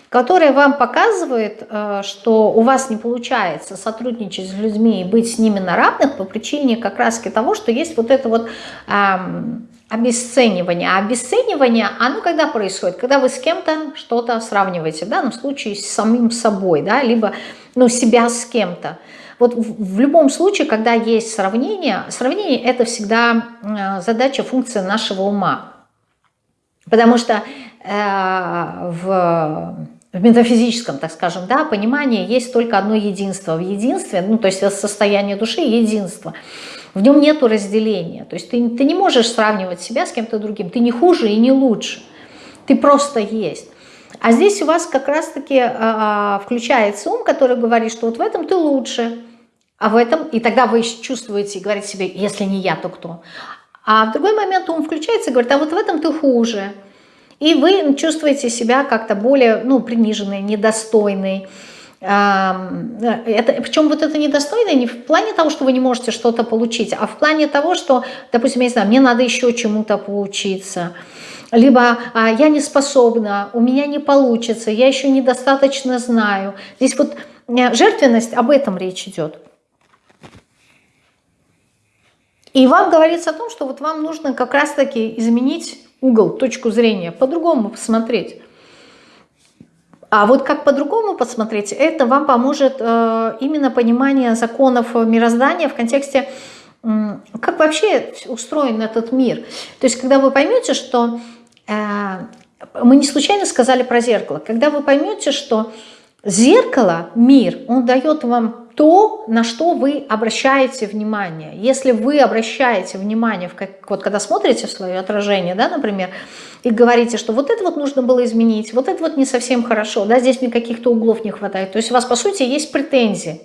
которая вам показывает, э, что у вас не получается сотрудничать с людьми и быть с ними на равных по причине как раз того, что есть вот это вот обесценивание. А обесценивание, оно когда происходит? Когда вы с кем-то что-то сравниваете, в данном случае с самим собой, да, либо ну, себя с кем-то. Вот в, в любом случае, когда есть сравнение, сравнение это всегда э, задача, функция нашего ума. Потому что э, в, в метафизическом, так скажем, да, понимании есть только одно единство. В единстве, ну, то есть состояние души – единство. В нем нет разделения. То есть ты, ты не можешь сравнивать себя с кем-то другим. Ты не хуже и не лучше. Ты просто есть. А здесь у вас как раз-таки э, включается ум, который говорит, что вот в этом ты лучше, а в этом... И тогда вы чувствуете и говорите себе, если не я, то кто? А в другой момент ум включается и говорит, а вот в этом ты хуже. И вы чувствуете себя как-то более ну, приниженной, недостойной, это, причем вот это недостойно не в плане того, что вы не можете что-то получить, а в плане того, что, допустим, я не знаю, мне надо еще чему-то поучиться, либо а, я не способна, у меня не получится, я еще недостаточно знаю. Здесь вот э, жертвенность, об этом речь идет. И вам говорится о том, что вот вам нужно как раз-таки изменить угол, точку зрения, по-другому посмотреть. А вот как по-другому посмотреть, это вам поможет э, именно понимание законов мироздания в контексте, как вообще устроен этот мир. То есть, когда вы поймете, что э, мы не случайно сказали про зеркало, когда вы поймете, что зеркало, мир, он дает вам то, на что вы обращаете внимание. Если вы обращаете внимание, в как, вот когда смотрите свое отражение, да, например, и говорите, что вот это вот нужно было изменить, вот это вот не совсем хорошо, да, здесь мне каких-то углов не хватает. То есть у вас, по сути, есть претензии.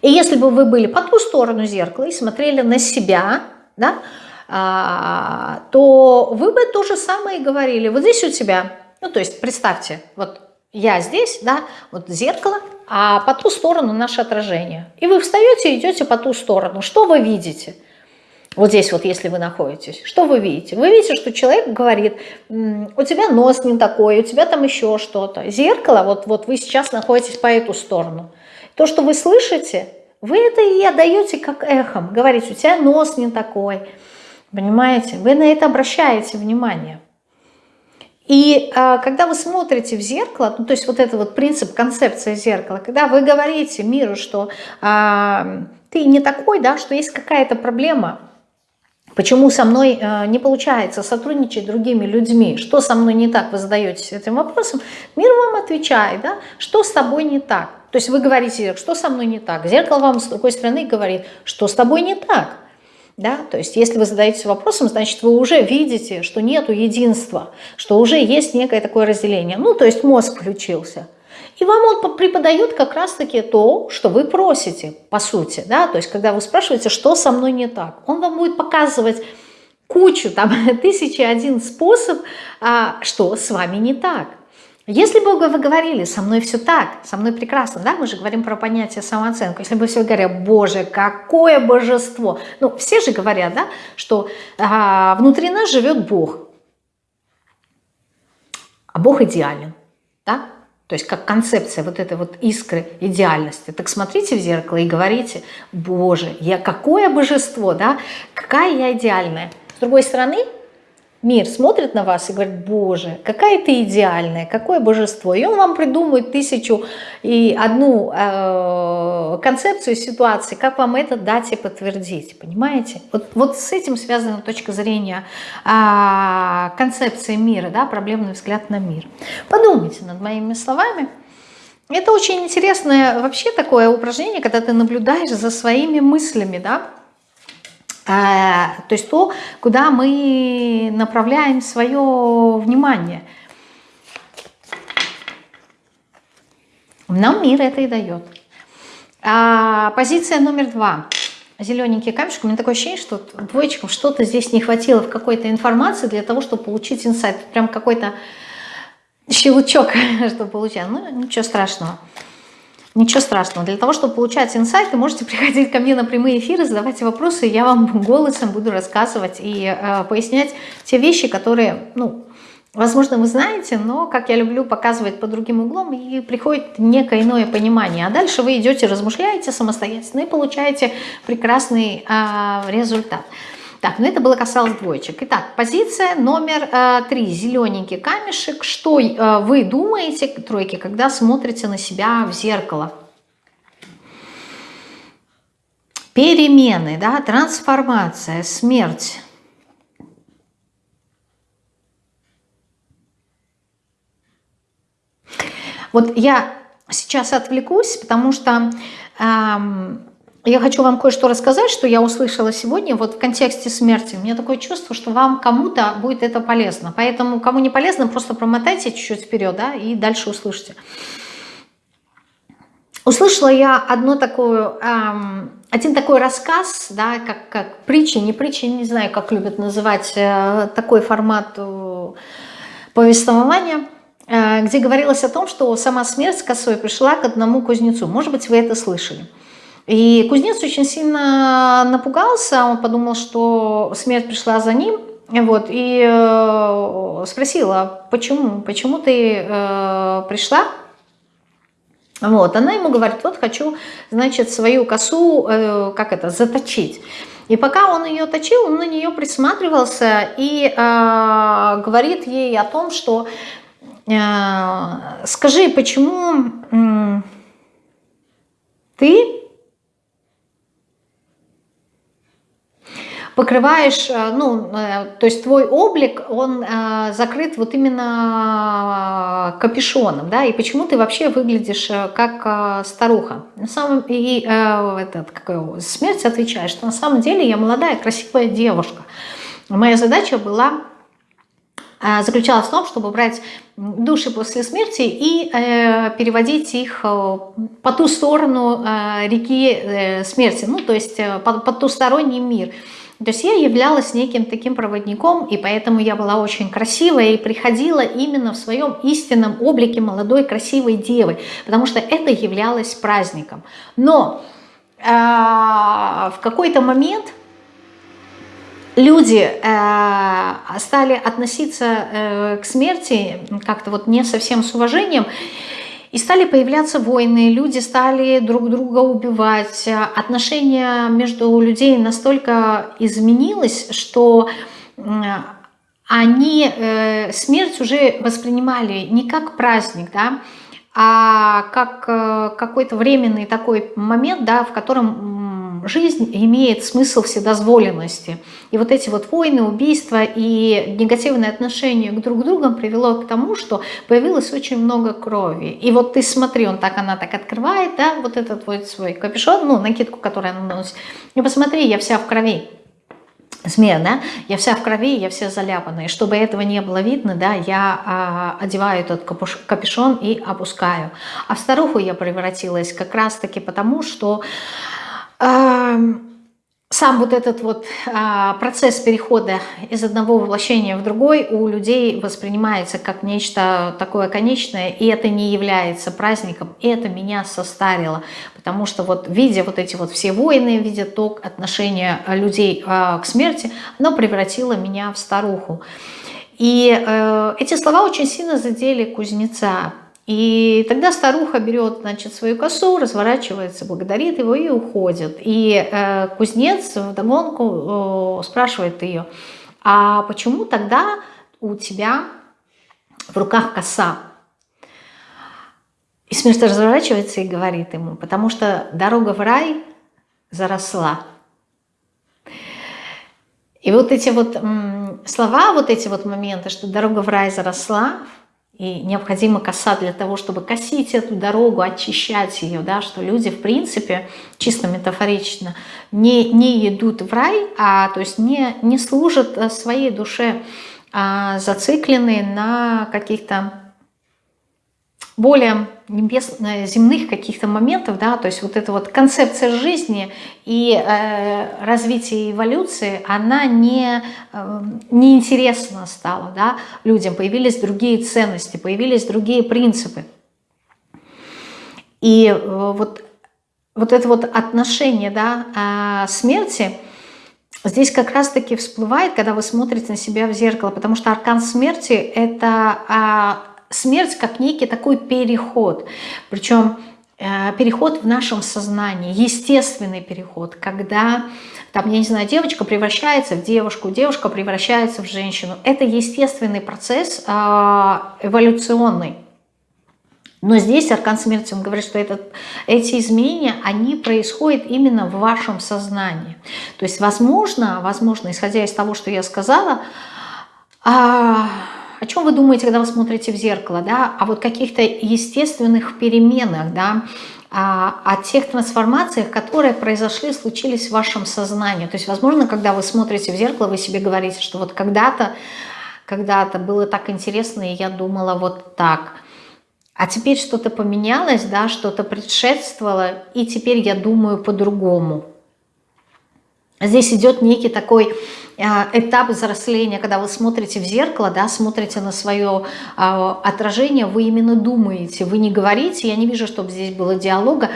И если бы вы были по ту сторону зеркала и смотрели на себя, да, а, то вы бы то же самое и говорили. Вот здесь у тебя, ну то есть представьте, вот я здесь, да, вот зеркало, а по ту сторону наше отражение. И вы встаете и идете по ту сторону. Что вы видите? Вот здесь вот, если вы находитесь, что вы видите? Вы видите, что человек говорит, у тебя нос не такой, у тебя там еще что-то. Зеркало, вот, вот вы сейчас находитесь по эту сторону. То, что вы слышите, вы это и отдаете как эхом. Говорите, у тебя нос не такой, понимаете? Вы на это обращаете внимание. И э, когда вы смотрите в зеркало, ну, то есть вот это вот принцип, концепция зеркала, когда вы говорите миру, что э, ты не такой, да, что есть какая-то проблема, почему со мной э, не получается сотрудничать с другими людьми, что со мной не так, вы задаетесь этим вопросом, мир вам отвечает, да, что с тобой не так. То есть вы говорите, что со мной не так, зеркало вам с другой стороны говорит, что с тобой не так. Да? То есть если вы задаетесь вопросом, значит вы уже видите, что нету единства, что уже есть некое такое разделение. Ну, то есть мозг включился. И вам он преподает как раз-таки то, что вы просите, по сути. Да? То есть когда вы спрашиваете, что со мной не так, он вам будет показывать кучу, там, [LAUGHS] тысячи один способ, а, что с вами не так. Если бы вы говорили, со мной все так, со мной прекрасно, да, мы же говорим про понятие самооценку, если бы все говорили, боже, какое божество, ну, все же говорят, да, что а, внутри нас живет Бог, а Бог идеален, да, то есть как концепция вот этой вот искры идеальности. Так смотрите в зеркало и говорите, боже, я какое божество, да, какая я идеальная. С другой стороны, мир смотрит на вас и говорит, боже, какая ты идеальная, какое божество. И он вам придумает тысячу и одну э, концепцию ситуации, как вам это дать и подтвердить, понимаете? Вот, вот с этим связана точка зрения э, концепции мира, да, проблемный взгляд на мир. Подумайте над моими словами. Это очень интересное вообще такое упражнение, когда ты наблюдаешь за своими мыслями, да, то есть то, куда мы направляем свое внимание. Нам мир это и дает. А, позиция номер два. Зелененький камешек. У меня такое ощущение, что двоечкам что-то здесь не хватило в какой-то информации для того, чтобы получить инсайт. Прям какой-то щелчок, [LAUGHS] чтобы получать. Ну, ничего страшного. Ничего страшного. Для того, чтобы получать инсайты, можете [LAUGHS] приходить ко мне на прямые эфиры, задавать вопросы, я вам [LAUGHS] голосом буду рассказывать и э, пояснять те вещи, которые, ну, возможно, вы знаете, но, как я люблю показывать по другим углом, и приходит некое иное понимание. А дальше вы идете, размышляете самостоятельно и получаете прекрасный э, результат. Так, ну это было касалось двоечек. Итак, позиция номер э, три. Зелененький камешек. Что э, вы думаете, тройки, когда смотрите на себя в зеркало? Перемены, да, трансформация, смерть. Вот я сейчас отвлекусь, потому что... Эм, я хочу вам кое-что рассказать, что я услышала сегодня вот в контексте смерти. У меня такое чувство, что вам кому-то будет это полезно. Поэтому кому не полезно, просто промотайте чуть-чуть вперед, да, и дальше услышите. Услышала я одно такое, эм, один такой рассказ, да, как, как притча, не притча, не знаю, как любят называть э, такой формат э, повествования, э, где говорилось о том, что сама смерть с косой пришла к одному кузнецу. Может быть, вы это слышали. И кузнец очень сильно напугался, он подумал, что смерть пришла за ним, вот, и э, спросила, почему, почему ты э, пришла? Вот, она ему говорит, вот хочу, значит, свою косу, э, как это, заточить. И пока он ее точил, он на нее присматривался и э, говорит ей о том, что э, скажи, почему э, ты покрываешь, э, ну, э, то есть твой облик, он э, закрыт вот именно капюшоном, да, и почему ты вообще выглядишь как старуха. На самом и этот, какой, смерть отвечает, что на самом деле я молодая, красивая девушка. Моя задача была заключалась в том, чтобы брать души после смерти и э, переводить их э, по ту сторону э, реки э, смерти, ну то есть э, по, по тусторонний мир. То есть я являлась неким таким проводником, и поэтому я была очень красивая и приходила именно в своем истинном облике молодой красивой девы, потому что это являлось праздником. Но э, в какой-то момент люди э, стали относиться э, к смерти как-то вот не совсем с уважением, и стали появляться войны, люди стали друг друга убивать, отношения между людей настолько изменилось, что они э, смерть уже воспринимали не как праздник, да, а как э, какой-то временный такой момент, да, в котором жизнь имеет смысл вседозволенности. И вот эти вот войны, убийства и негативное отношение к друг другу привело к тому, что появилось очень много крови. И вот ты смотри, он так, она так открывает, да, вот этот вот свой капюшон, ну, накидку, которую она носит. И посмотри, я вся в крови змея, да, я вся в крови, я вся заляпанная. И чтобы этого не было видно, да, я а, одеваю этот капюшон и опускаю. А в старуху я превратилась как раз-таки потому, что сам вот этот вот а, процесс перехода из одного воплощения в другой у людей воспринимается как нечто такое конечное, и это не является праздником, и это меня состарило, потому что вот видя вот эти вот все войны, видя то отношение людей а, к смерти, оно превратило меня в старуху. И э, эти слова очень сильно задели кузнеца, и тогда старуха берет значит, свою косу, разворачивается, благодарит его и уходит. И э, кузнец вдогонку э, спрашивает ее, а почему тогда у тебя в руках коса? И смерть разворачивается и говорит ему, потому что дорога в рай заросла. И вот эти вот слова, вот эти вот моменты, что дорога в рай заросла, и необходима коса для того, чтобы косить эту дорогу, очищать ее, да, что люди, в принципе, чисто метафорично, не, не идут в рай, а то есть не, не служат э, своей душе, а зациклены на каких-то более небес, э, земных каких-то моментов, да, то есть вот эта вот концепция жизни и э, развития эволюции, она не, э, неинтересна стала да, людям, появились другие ценности, появились другие принципы. И э, вот, вот это вот отношение да, э, смерти, здесь как раз-таки всплывает, когда вы смотрите на себя в зеркало, потому что аркан смерти – это а, смерть как некий такой переход. Причем э, переход в нашем сознании, естественный переход, когда, там, я не знаю, девочка превращается в девушку, девушка превращается в женщину. Это естественный процесс э, эволюционный. Но здесь Аркан Смерти, он говорит, что этот, эти изменения, они происходят именно в вашем сознании. То есть, возможно, возможно, исходя из того, что я сказала, а, о чем вы думаете, когда вы смотрите в зеркало, да? О вот каких-то естественных переменах, да? О, о тех трансформациях, которые произошли, случились в вашем сознании. То есть, возможно, когда вы смотрите в зеркало, вы себе говорите, что вот когда-то когда-то было так интересно, и я думала вот так. А теперь что-то поменялось, да, что-то предшествовало, и теперь я думаю по-другому. Здесь идет некий такой а, этап взросления, когда вы смотрите в зеркало, да, смотрите на свое а, отражение, вы именно думаете, вы не говорите, я не вижу, чтобы здесь было диалога,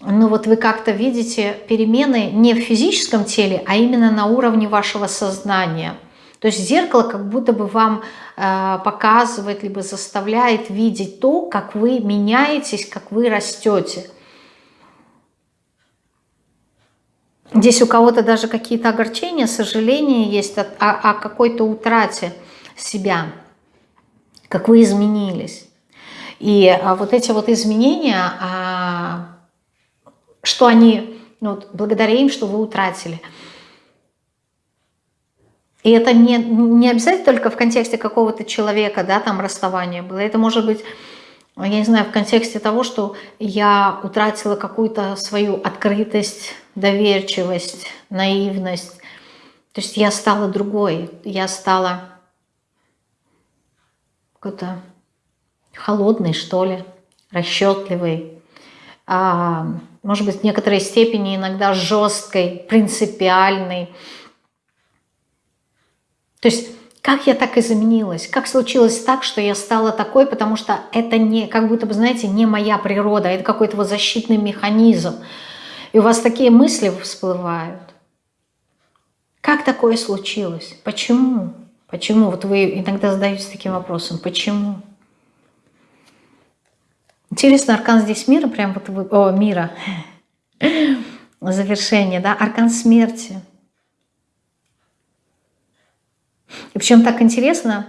но вот вы как-то видите перемены не в физическом теле, а именно на уровне вашего сознания. То есть зеркало как будто бы вам э, показывает, либо заставляет видеть то, как вы меняетесь, как вы растете. Здесь у кого-то даже какие-то огорчения, сожаления есть о, о, какой-то утрате себя, как вы изменились. И а, вот эти вот изменения, а, что они, ну, благодаря им, что вы утратили. И это не, не обязательно только в контексте какого-то человека, да, там расставание было. Это может быть, я не знаю, в контексте того, что я утратила какую-то свою открытость, доверчивость, наивность. То есть я стала другой, я стала какой-то холодный, что ли, расчетливый, а, может быть, в некоторой степени иногда жесткой, принципиальной. То есть, как я так изменилась? Как случилось так, что я стала такой, потому что это не, как будто бы, знаете, не моя природа, это какой-то вот защитный механизм. И у вас такие мысли всплывают. Как такое случилось? Почему? Почему? Вот вы иногда задаетесь таким вопросом. Почему? Интересно, аркан здесь мира, прям вот вы, о, мира, [LAUGHS] завершение, да, аркан смерти. И причем так интересно,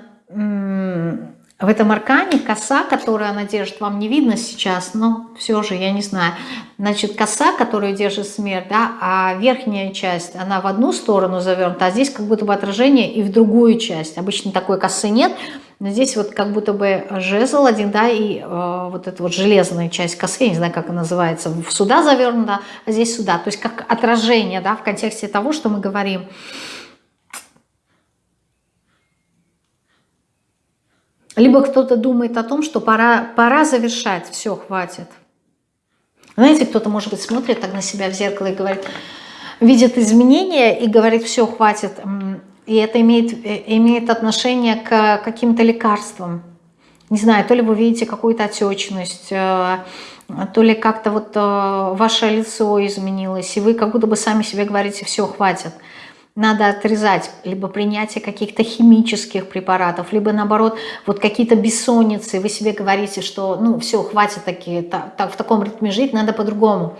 в этом аркане коса, которую она держит, вам не видно сейчас, но все же, я не знаю. Значит, коса, которую держит смерть, да, а верхняя часть, она в одну сторону завернута, а здесь как будто бы отражение и в другую часть. Обычно такой косы нет, но здесь вот как будто бы жезл один, да, и э, вот эта вот железная часть косы, я не знаю, как она называется, сюда завернута, а здесь сюда. То есть как отражение, да, в контексте того, что мы говорим. Либо кто-то думает о том, что пора, пора завершать, все, хватит. Знаете, кто-то, может быть, смотрит так на себя в зеркало и говорит, видит изменения и говорит, все, хватит. И это имеет, э, имеет отношение к каким-то лекарствам. Не знаю, то ли вы видите какую-то отечность, э, то ли как-то вот э, ваше лицо изменилось, и вы как будто бы сами себе говорите, все, хватит надо отрезать либо принятие каких-то химических препаратов, либо наоборот вот какие-то бессонницы, вы себе говорите, что ну все, хватит такие, так, так, в таком ритме жить, надо по-другому.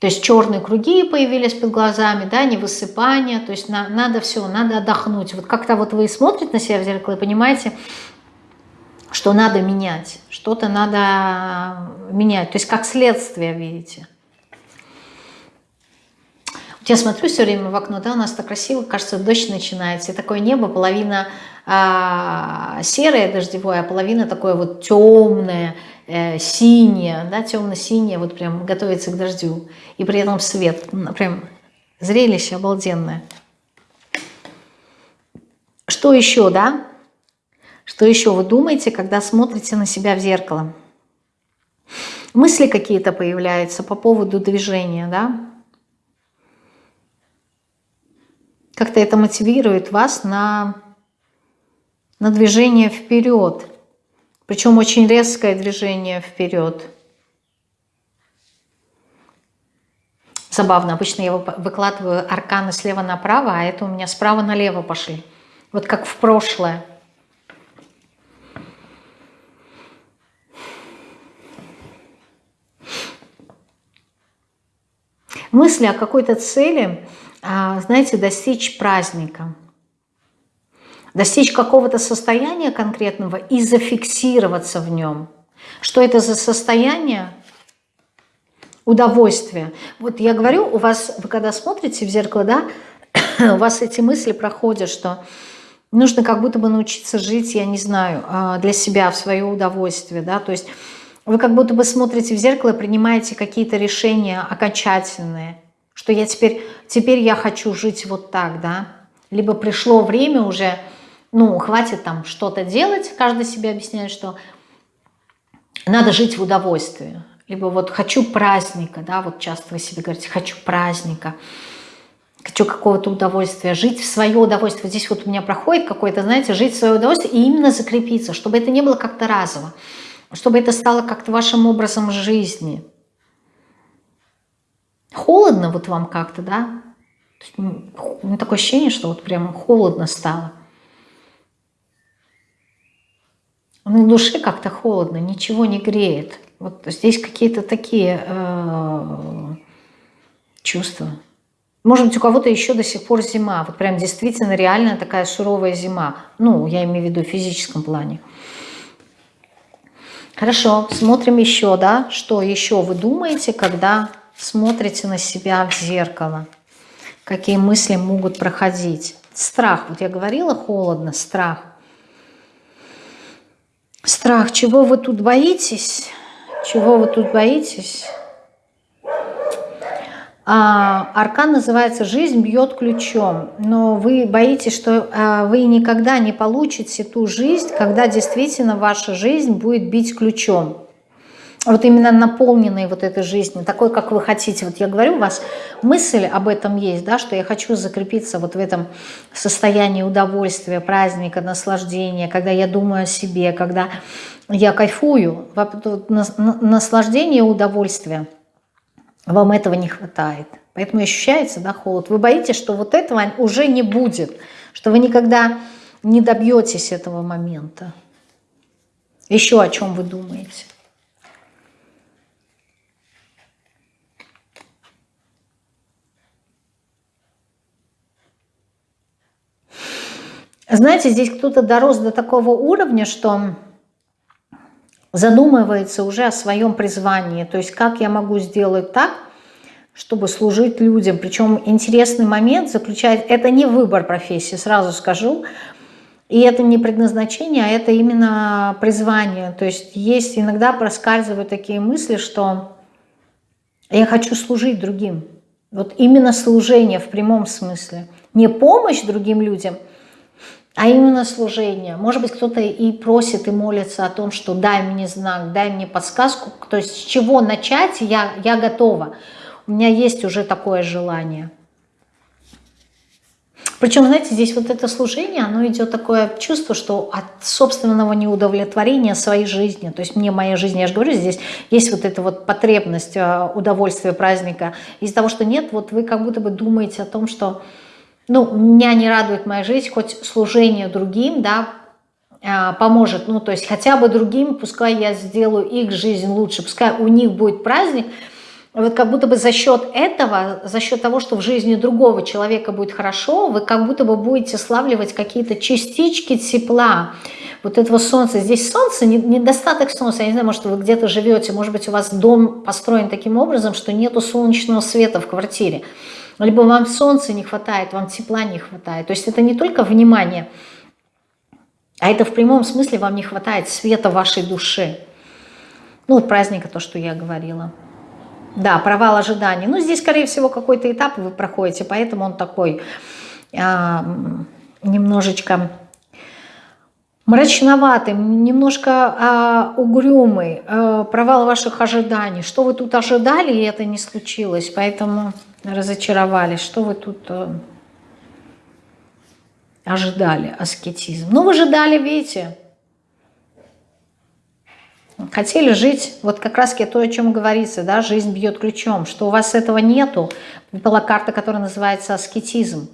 То есть черные круги появились под глазами, да, невысыпание, то есть на, надо все, надо отдохнуть. Вот как-то вот вы смотрите на себя в зеркало и понимаете, что надо менять, что-то надо менять, то есть как следствие, видите. Я смотрю все время в окно, да, у нас так красиво, кажется, дождь начинается, и такое небо, половина а, серое дождевое, а половина такое вот темное, э, синее, да, темно-синее, вот прям готовится к дождю, и при этом свет, прям зрелище обалденное. Что еще, да? Что еще вы думаете, когда смотрите на себя в зеркало? Мысли какие-то появляются по поводу движения, да? Как-то это мотивирует вас на, на движение вперед. Причем очень резкое движение вперед. Забавно, обычно я выкладываю арканы слева направо, а это у меня справа налево пошли. Вот как в прошлое. Мысли о какой-то цели знаете, достичь праздника, достичь какого-то состояния конкретного и зафиксироваться в нем. Что это за состояние? Удовольствие. Вот я говорю, у вас, вы когда смотрите в зеркало, да, [COUGHS] у вас эти мысли проходят, что нужно как будто бы научиться жить, я не знаю, а, для себя, в свое удовольствие, да, то есть вы как будто бы смотрите в зеркало принимаете какие-то решения окончательные, что я теперь, теперь я хочу жить вот так, да, либо пришло время уже, ну, хватит там что-то делать, каждый себе объясняет, что надо жить в удовольствии, либо вот хочу праздника, да, вот часто вы себе говорите, хочу праздника, хочу какого-то удовольствия, жить в свое удовольствие. Здесь вот у меня проходит какое-то, знаете, жить в свое удовольствие и именно закрепиться, чтобы это не было как-то разово, чтобы это стало как-то вашим образом жизни – Холодно вот вам как-то, да? У меня такое ощущение, что вот прямо холодно стало. На душе как-то холодно, ничего не греет. Вот здесь какие-то такие э, чувства. Может быть, у кого-то еще до сих пор зима. Вот прям действительно реально такая суровая зима. Ну, я имею в виду в физическом плане. Хорошо, смотрим еще, да, что еще вы думаете, когда смотрите на себя в зеркало. какие мысли могут проходить. Страх, вот я говорила, холодно, страх. Страх, чего вы тут боитесь? Чего вы тут боитесь? А, аркан называется «Жизнь бьет ключом», но вы боитесь, что а, вы никогда не получите ту жизнь, когда действительно ваша жизнь будет бить ключом. Вот именно наполненной вот этой жизнью, такой, как вы хотите. Вот я говорю, у вас мысль об этом есть, да, что я хочу закрепиться вот в этом состоянии удовольствия, праздника, наслаждения, когда я думаю о себе, когда я кайфую, наслаждение, удовольствие – вам этого не хватает. Поэтому ощущается да, холод. Вы боитесь, что вот этого уже не будет, что вы никогда не добьетесь этого момента. Еще о чем вы думаете? Знаете, здесь кто-то дорос до такого уровня, что задумывается уже о своем призвании. То есть как я могу сделать так, чтобы служить людям. Причем интересный момент заключает, это не выбор профессии, сразу скажу. И это не предназначение, а это именно призвание. То есть есть иногда проскальзывают такие мысли, что я хочу служить другим. Вот именно служение в прямом смысле. Не помощь другим людям – а именно служение. Может быть, кто-то и просит, и молится о том, что дай мне знак, дай мне подсказку, то есть с чего начать, я, я готова. У меня есть уже такое желание. Причем, знаете, здесь вот это служение, оно идет такое чувство, что от собственного неудовлетворения своей жизни, то есть мне моя жизнь, я же говорю, здесь есть вот эта вот потребность э, удовольствия праздника, из-за того, что нет, вот вы как будто бы думаете о том, что ну, меня не радует моя жизнь, хоть служение другим, да, а, поможет, ну, то есть хотя бы другим, пускай я сделаю их жизнь лучше, пускай у них будет праздник, вот как будто бы за счет этого, за счет того, что в жизни другого человека будет хорошо, вы как будто бы будете славливать какие-то частички тепла, вот этого солнца. Здесь солнце, недостаток солнца, я не знаю, может вы где-то живете, может быть у вас дом построен таким образом, что нету солнечного света в квартире либо вам солнца не хватает, вам тепла не хватает. То есть это не только внимание, а это в прямом смысле вам не хватает света вашей души. Ну вот праздника, то, что я говорила. Да, провал ожиданий. Ну здесь, скорее всего, какой-то этап вы проходите, поэтому он такой а, немножечко мрачноватый, немножко а, угрюмый, а, провал ваших ожиданий. Что вы тут ожидали, и это не случилось, поэтому разочаровались. Что вы тут а, ожидали, аскетизм? Ну, вы ожидали, видите, хотели жить, вот как раз то, о чем говорится, да, жизнь бьет ключом, что у вас этого нету, была карта, которая называется аскетизм.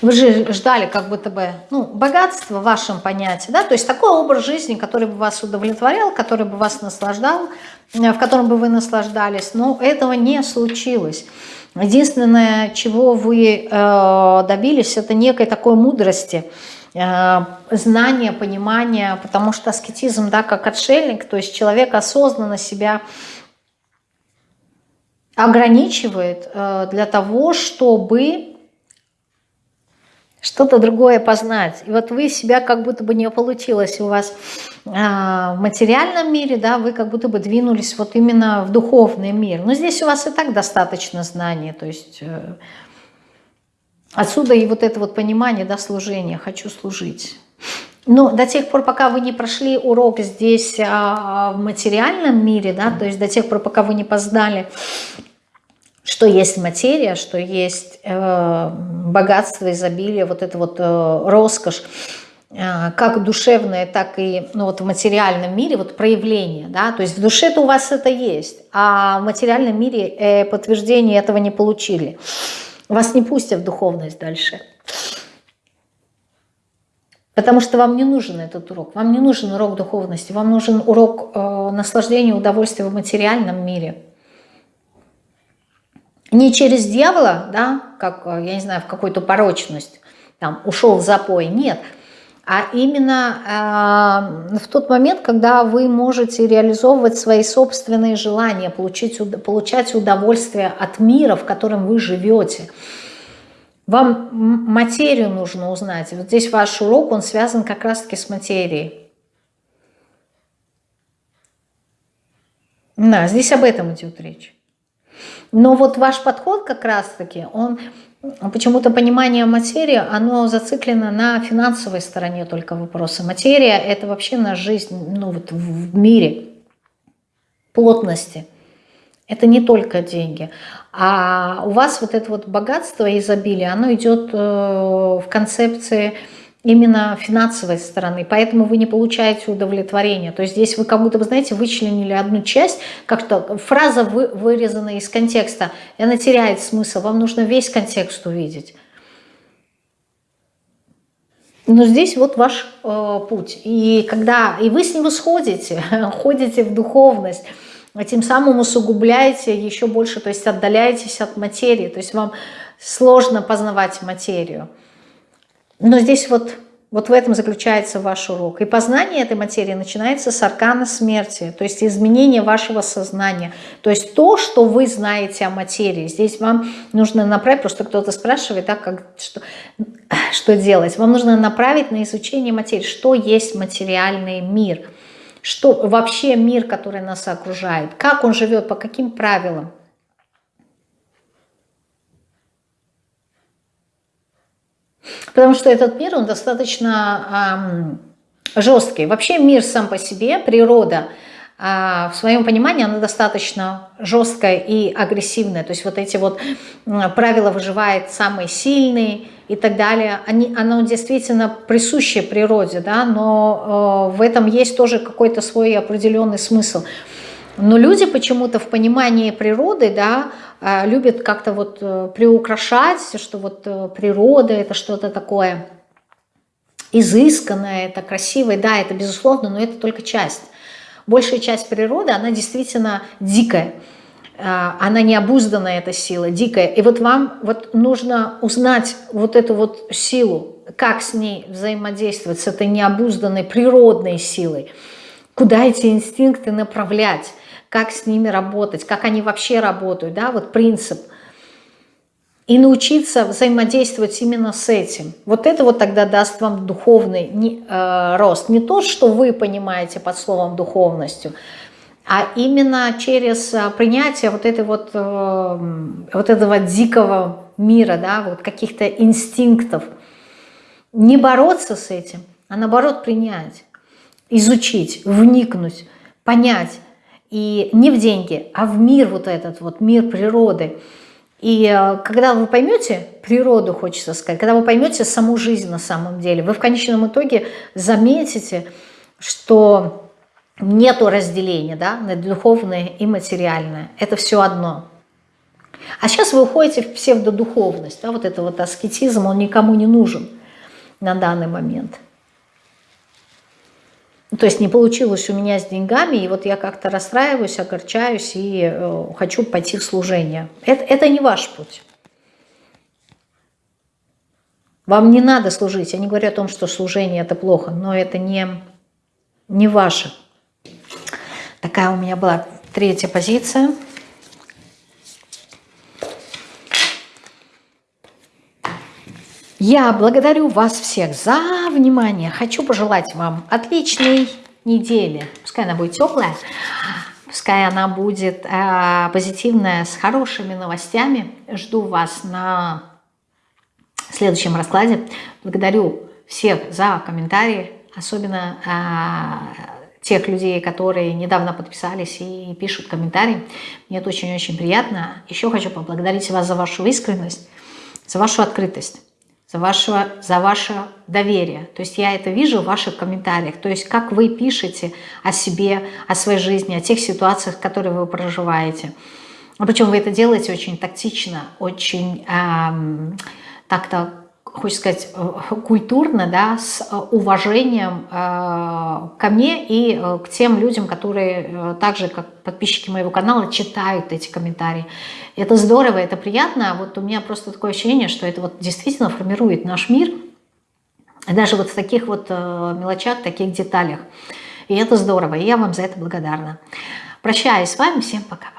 Вы же ждали как будто бы ну, богатства в вашем понятии, да, то есть такой образ жизни, который бы вас удовлетворял, который бы вас наслаждал, э, в котором бы вы наслаждались, но этого не случилось. Единственное, чего вы э, добились, это некой такой мудрости, э, знания, понимания, потому что аскетизм, да, как отшельник, то есть человек осознанно себя ограничивает э, для того, чтобы что-то другое познать. И вот вы себя как будто бы не получилось у вас а, в материальном мире, да, вы как будто бы двинулись вот именно в духовный мир. Но здесь у вас и так достаточно знаний, то есть э, отсюда и вот это вот понимание, да, служения, хочу служить. Но до тех пор, пока вы не прошли урок здесь а, в материальном мире, да, то есть до тех пор, пока вы не познали что есть материя, что есть э, богатство, изобилие, вот это вот э, роскошь, э, как душевное, так и ну, вот в материальном мире, вот проявление, да, то есть в душе-то у вас это есть, а в материальном мире э, подтверждение этого не получили. Вас не пустят в духовность дальше. Потому что вам не нужен этот урок, вам не нужен урок духовности, вам нужен урок э, наслаждения, удовольствия в материальном мире – не через дьявола, да, как, э, я не знаю, в какую-то порочность, там, ушел в запой, нет, а именно э, в тот момент, когда вы можете реализовывать свои собственные желания, получить, получать удовольствие от мира, в котором вы живете. Вам материю нужно узнать. Вот здесь ваш урок, он связан как раз-таки с материей. Да, здесь об этом идет речь. Но вот ваш подход как раз-таки, он почему-то понимание материи, оно зациклено на финансовой стороне только вопроса. Материя – это вообще на жизнь ну, вот в мире, плотности. Это не только деньги. А у вас вот это вот богатство изобилие, оно идет э, в концепции именно финансовой стороны, поэтому вы не получаете удовлетворения. То есть здесь вы как будто, вы знаете, вычленили одну часть, как-то фраза вы, вырезана из контекста, и она теряет смысл, вам нужно весь контекст увидеть. Но здесь вот ваш э, путь. И когда и вы с него сходите, [LAUGHS] ходите в духовность, а тем самым усугубляете еще больше, то есть отдаляетесь от материи, то есть вам сложно познавать материю. Но здесь вот, вот в этом заключается ваш урок. И познание этой материи начинается с аркана смерти, то есть изменение вашего сознания. То есть то, что вы знаете о материи. Здесь вам нужно направить, просто кто-то спрашивает, да, как, что, что делать. Вам нужно направить на изучение материи, что есть материальный мир, что вообще мир, который нас окружает, как он живет, по каким правилам. Потому что этот мир, он достаточно эм, жесткий. Вообще мир сам по себе, природа, э, в своем понимании, она достаточно жесткая и агрессивная. То есть вот эти вот правила выживает самый сильный и так далее. Они, оно действительно присуще природе, да, но э, в этом есть тоже какой-то свой определенный смысл. Но люди почему-то в понимании природы, да, а, любят как-то вот э, приукрашать, что вот э, природа это что-то такое изысканное, это красивое, да, это безусловно, но это только часть. Большая часть природы, она действительно дикая, она необузданная, эта сила, дикая. И вот вам вот нужно узнать вот эту вот силу, как с ней взаимодействовать, с этой необузданной природной силой, куда эти инстинкты направлять, как с ними работать, как они вообще работают, да, вот принцип. И научиться взаимодействовать именно с этим. Вот это вот тогда даст вам духовный не, э, рост. Не то, что вы понимаете под словом духовностью, а именно через э, принятие вот, этой вот, э, вот этого дикого мира, да, вот каких-то инстинктов. Не бороться с этим, а наоборот принять, изучить, вникнуть, понять, и не в деньги, а в мир вот этот вот, мир природы. И э, когда вы поймете природу, хочется сказать, когда вы поймете саму жизнь на самом деле, вы в конечном итоге заметите, что нету разделения да, на духовное и материальное. Это все одно. А сейчас вы уходите в псевдодуховность. Да, вот это вот аскетизм, он никому не нужен на данный момент. То есть не получилось у меня с деньгами, и вот я как-то расстраиваюсь, огорчаюсь и э, хочу пойти в служение. Это, это не ваш путь. Вам не надо служить. Я не говорю о том, что служение это плохо, но это не, не ваше. Такая у меня была третья позиция. Я благодарю вас всех за внимание. Хочу пожелать вам отличной недели. Пускай она будет теплая, пускай она будет э, позитивная, с хорошими новостями. Жду вас на следующем раскладе. Благодарю всех за комментарии, особенно э, тех людей, которые недавно подписались и пишут комментарии. Мне это очень-очень приятно. Еще хочу поблагодарить вас за вашу искренность, за вашу открытость за, вашего, за ваше доверие. То есть я это вижу в ваших комментариях. То есть как вы пишете о себе, о своей жизни, о тех ситуациях, которые вы проживаете. Причем вы это делаете очень тактично, очень эм, так-то хочется сказать, э, культурно, да, с э, уважением э, ко мне и к тем людям, которые так же, как подписчики моего канала, читают эти комментарии. Это здорово, это приятно. Вот у меня просто такое ощущение, что это вот действительно формирует наш мир. Даже вот в таких вот мелочах, таких деталях. И это здорово, и я вам за это благодарна. Прощаюсь с вами, всем пока.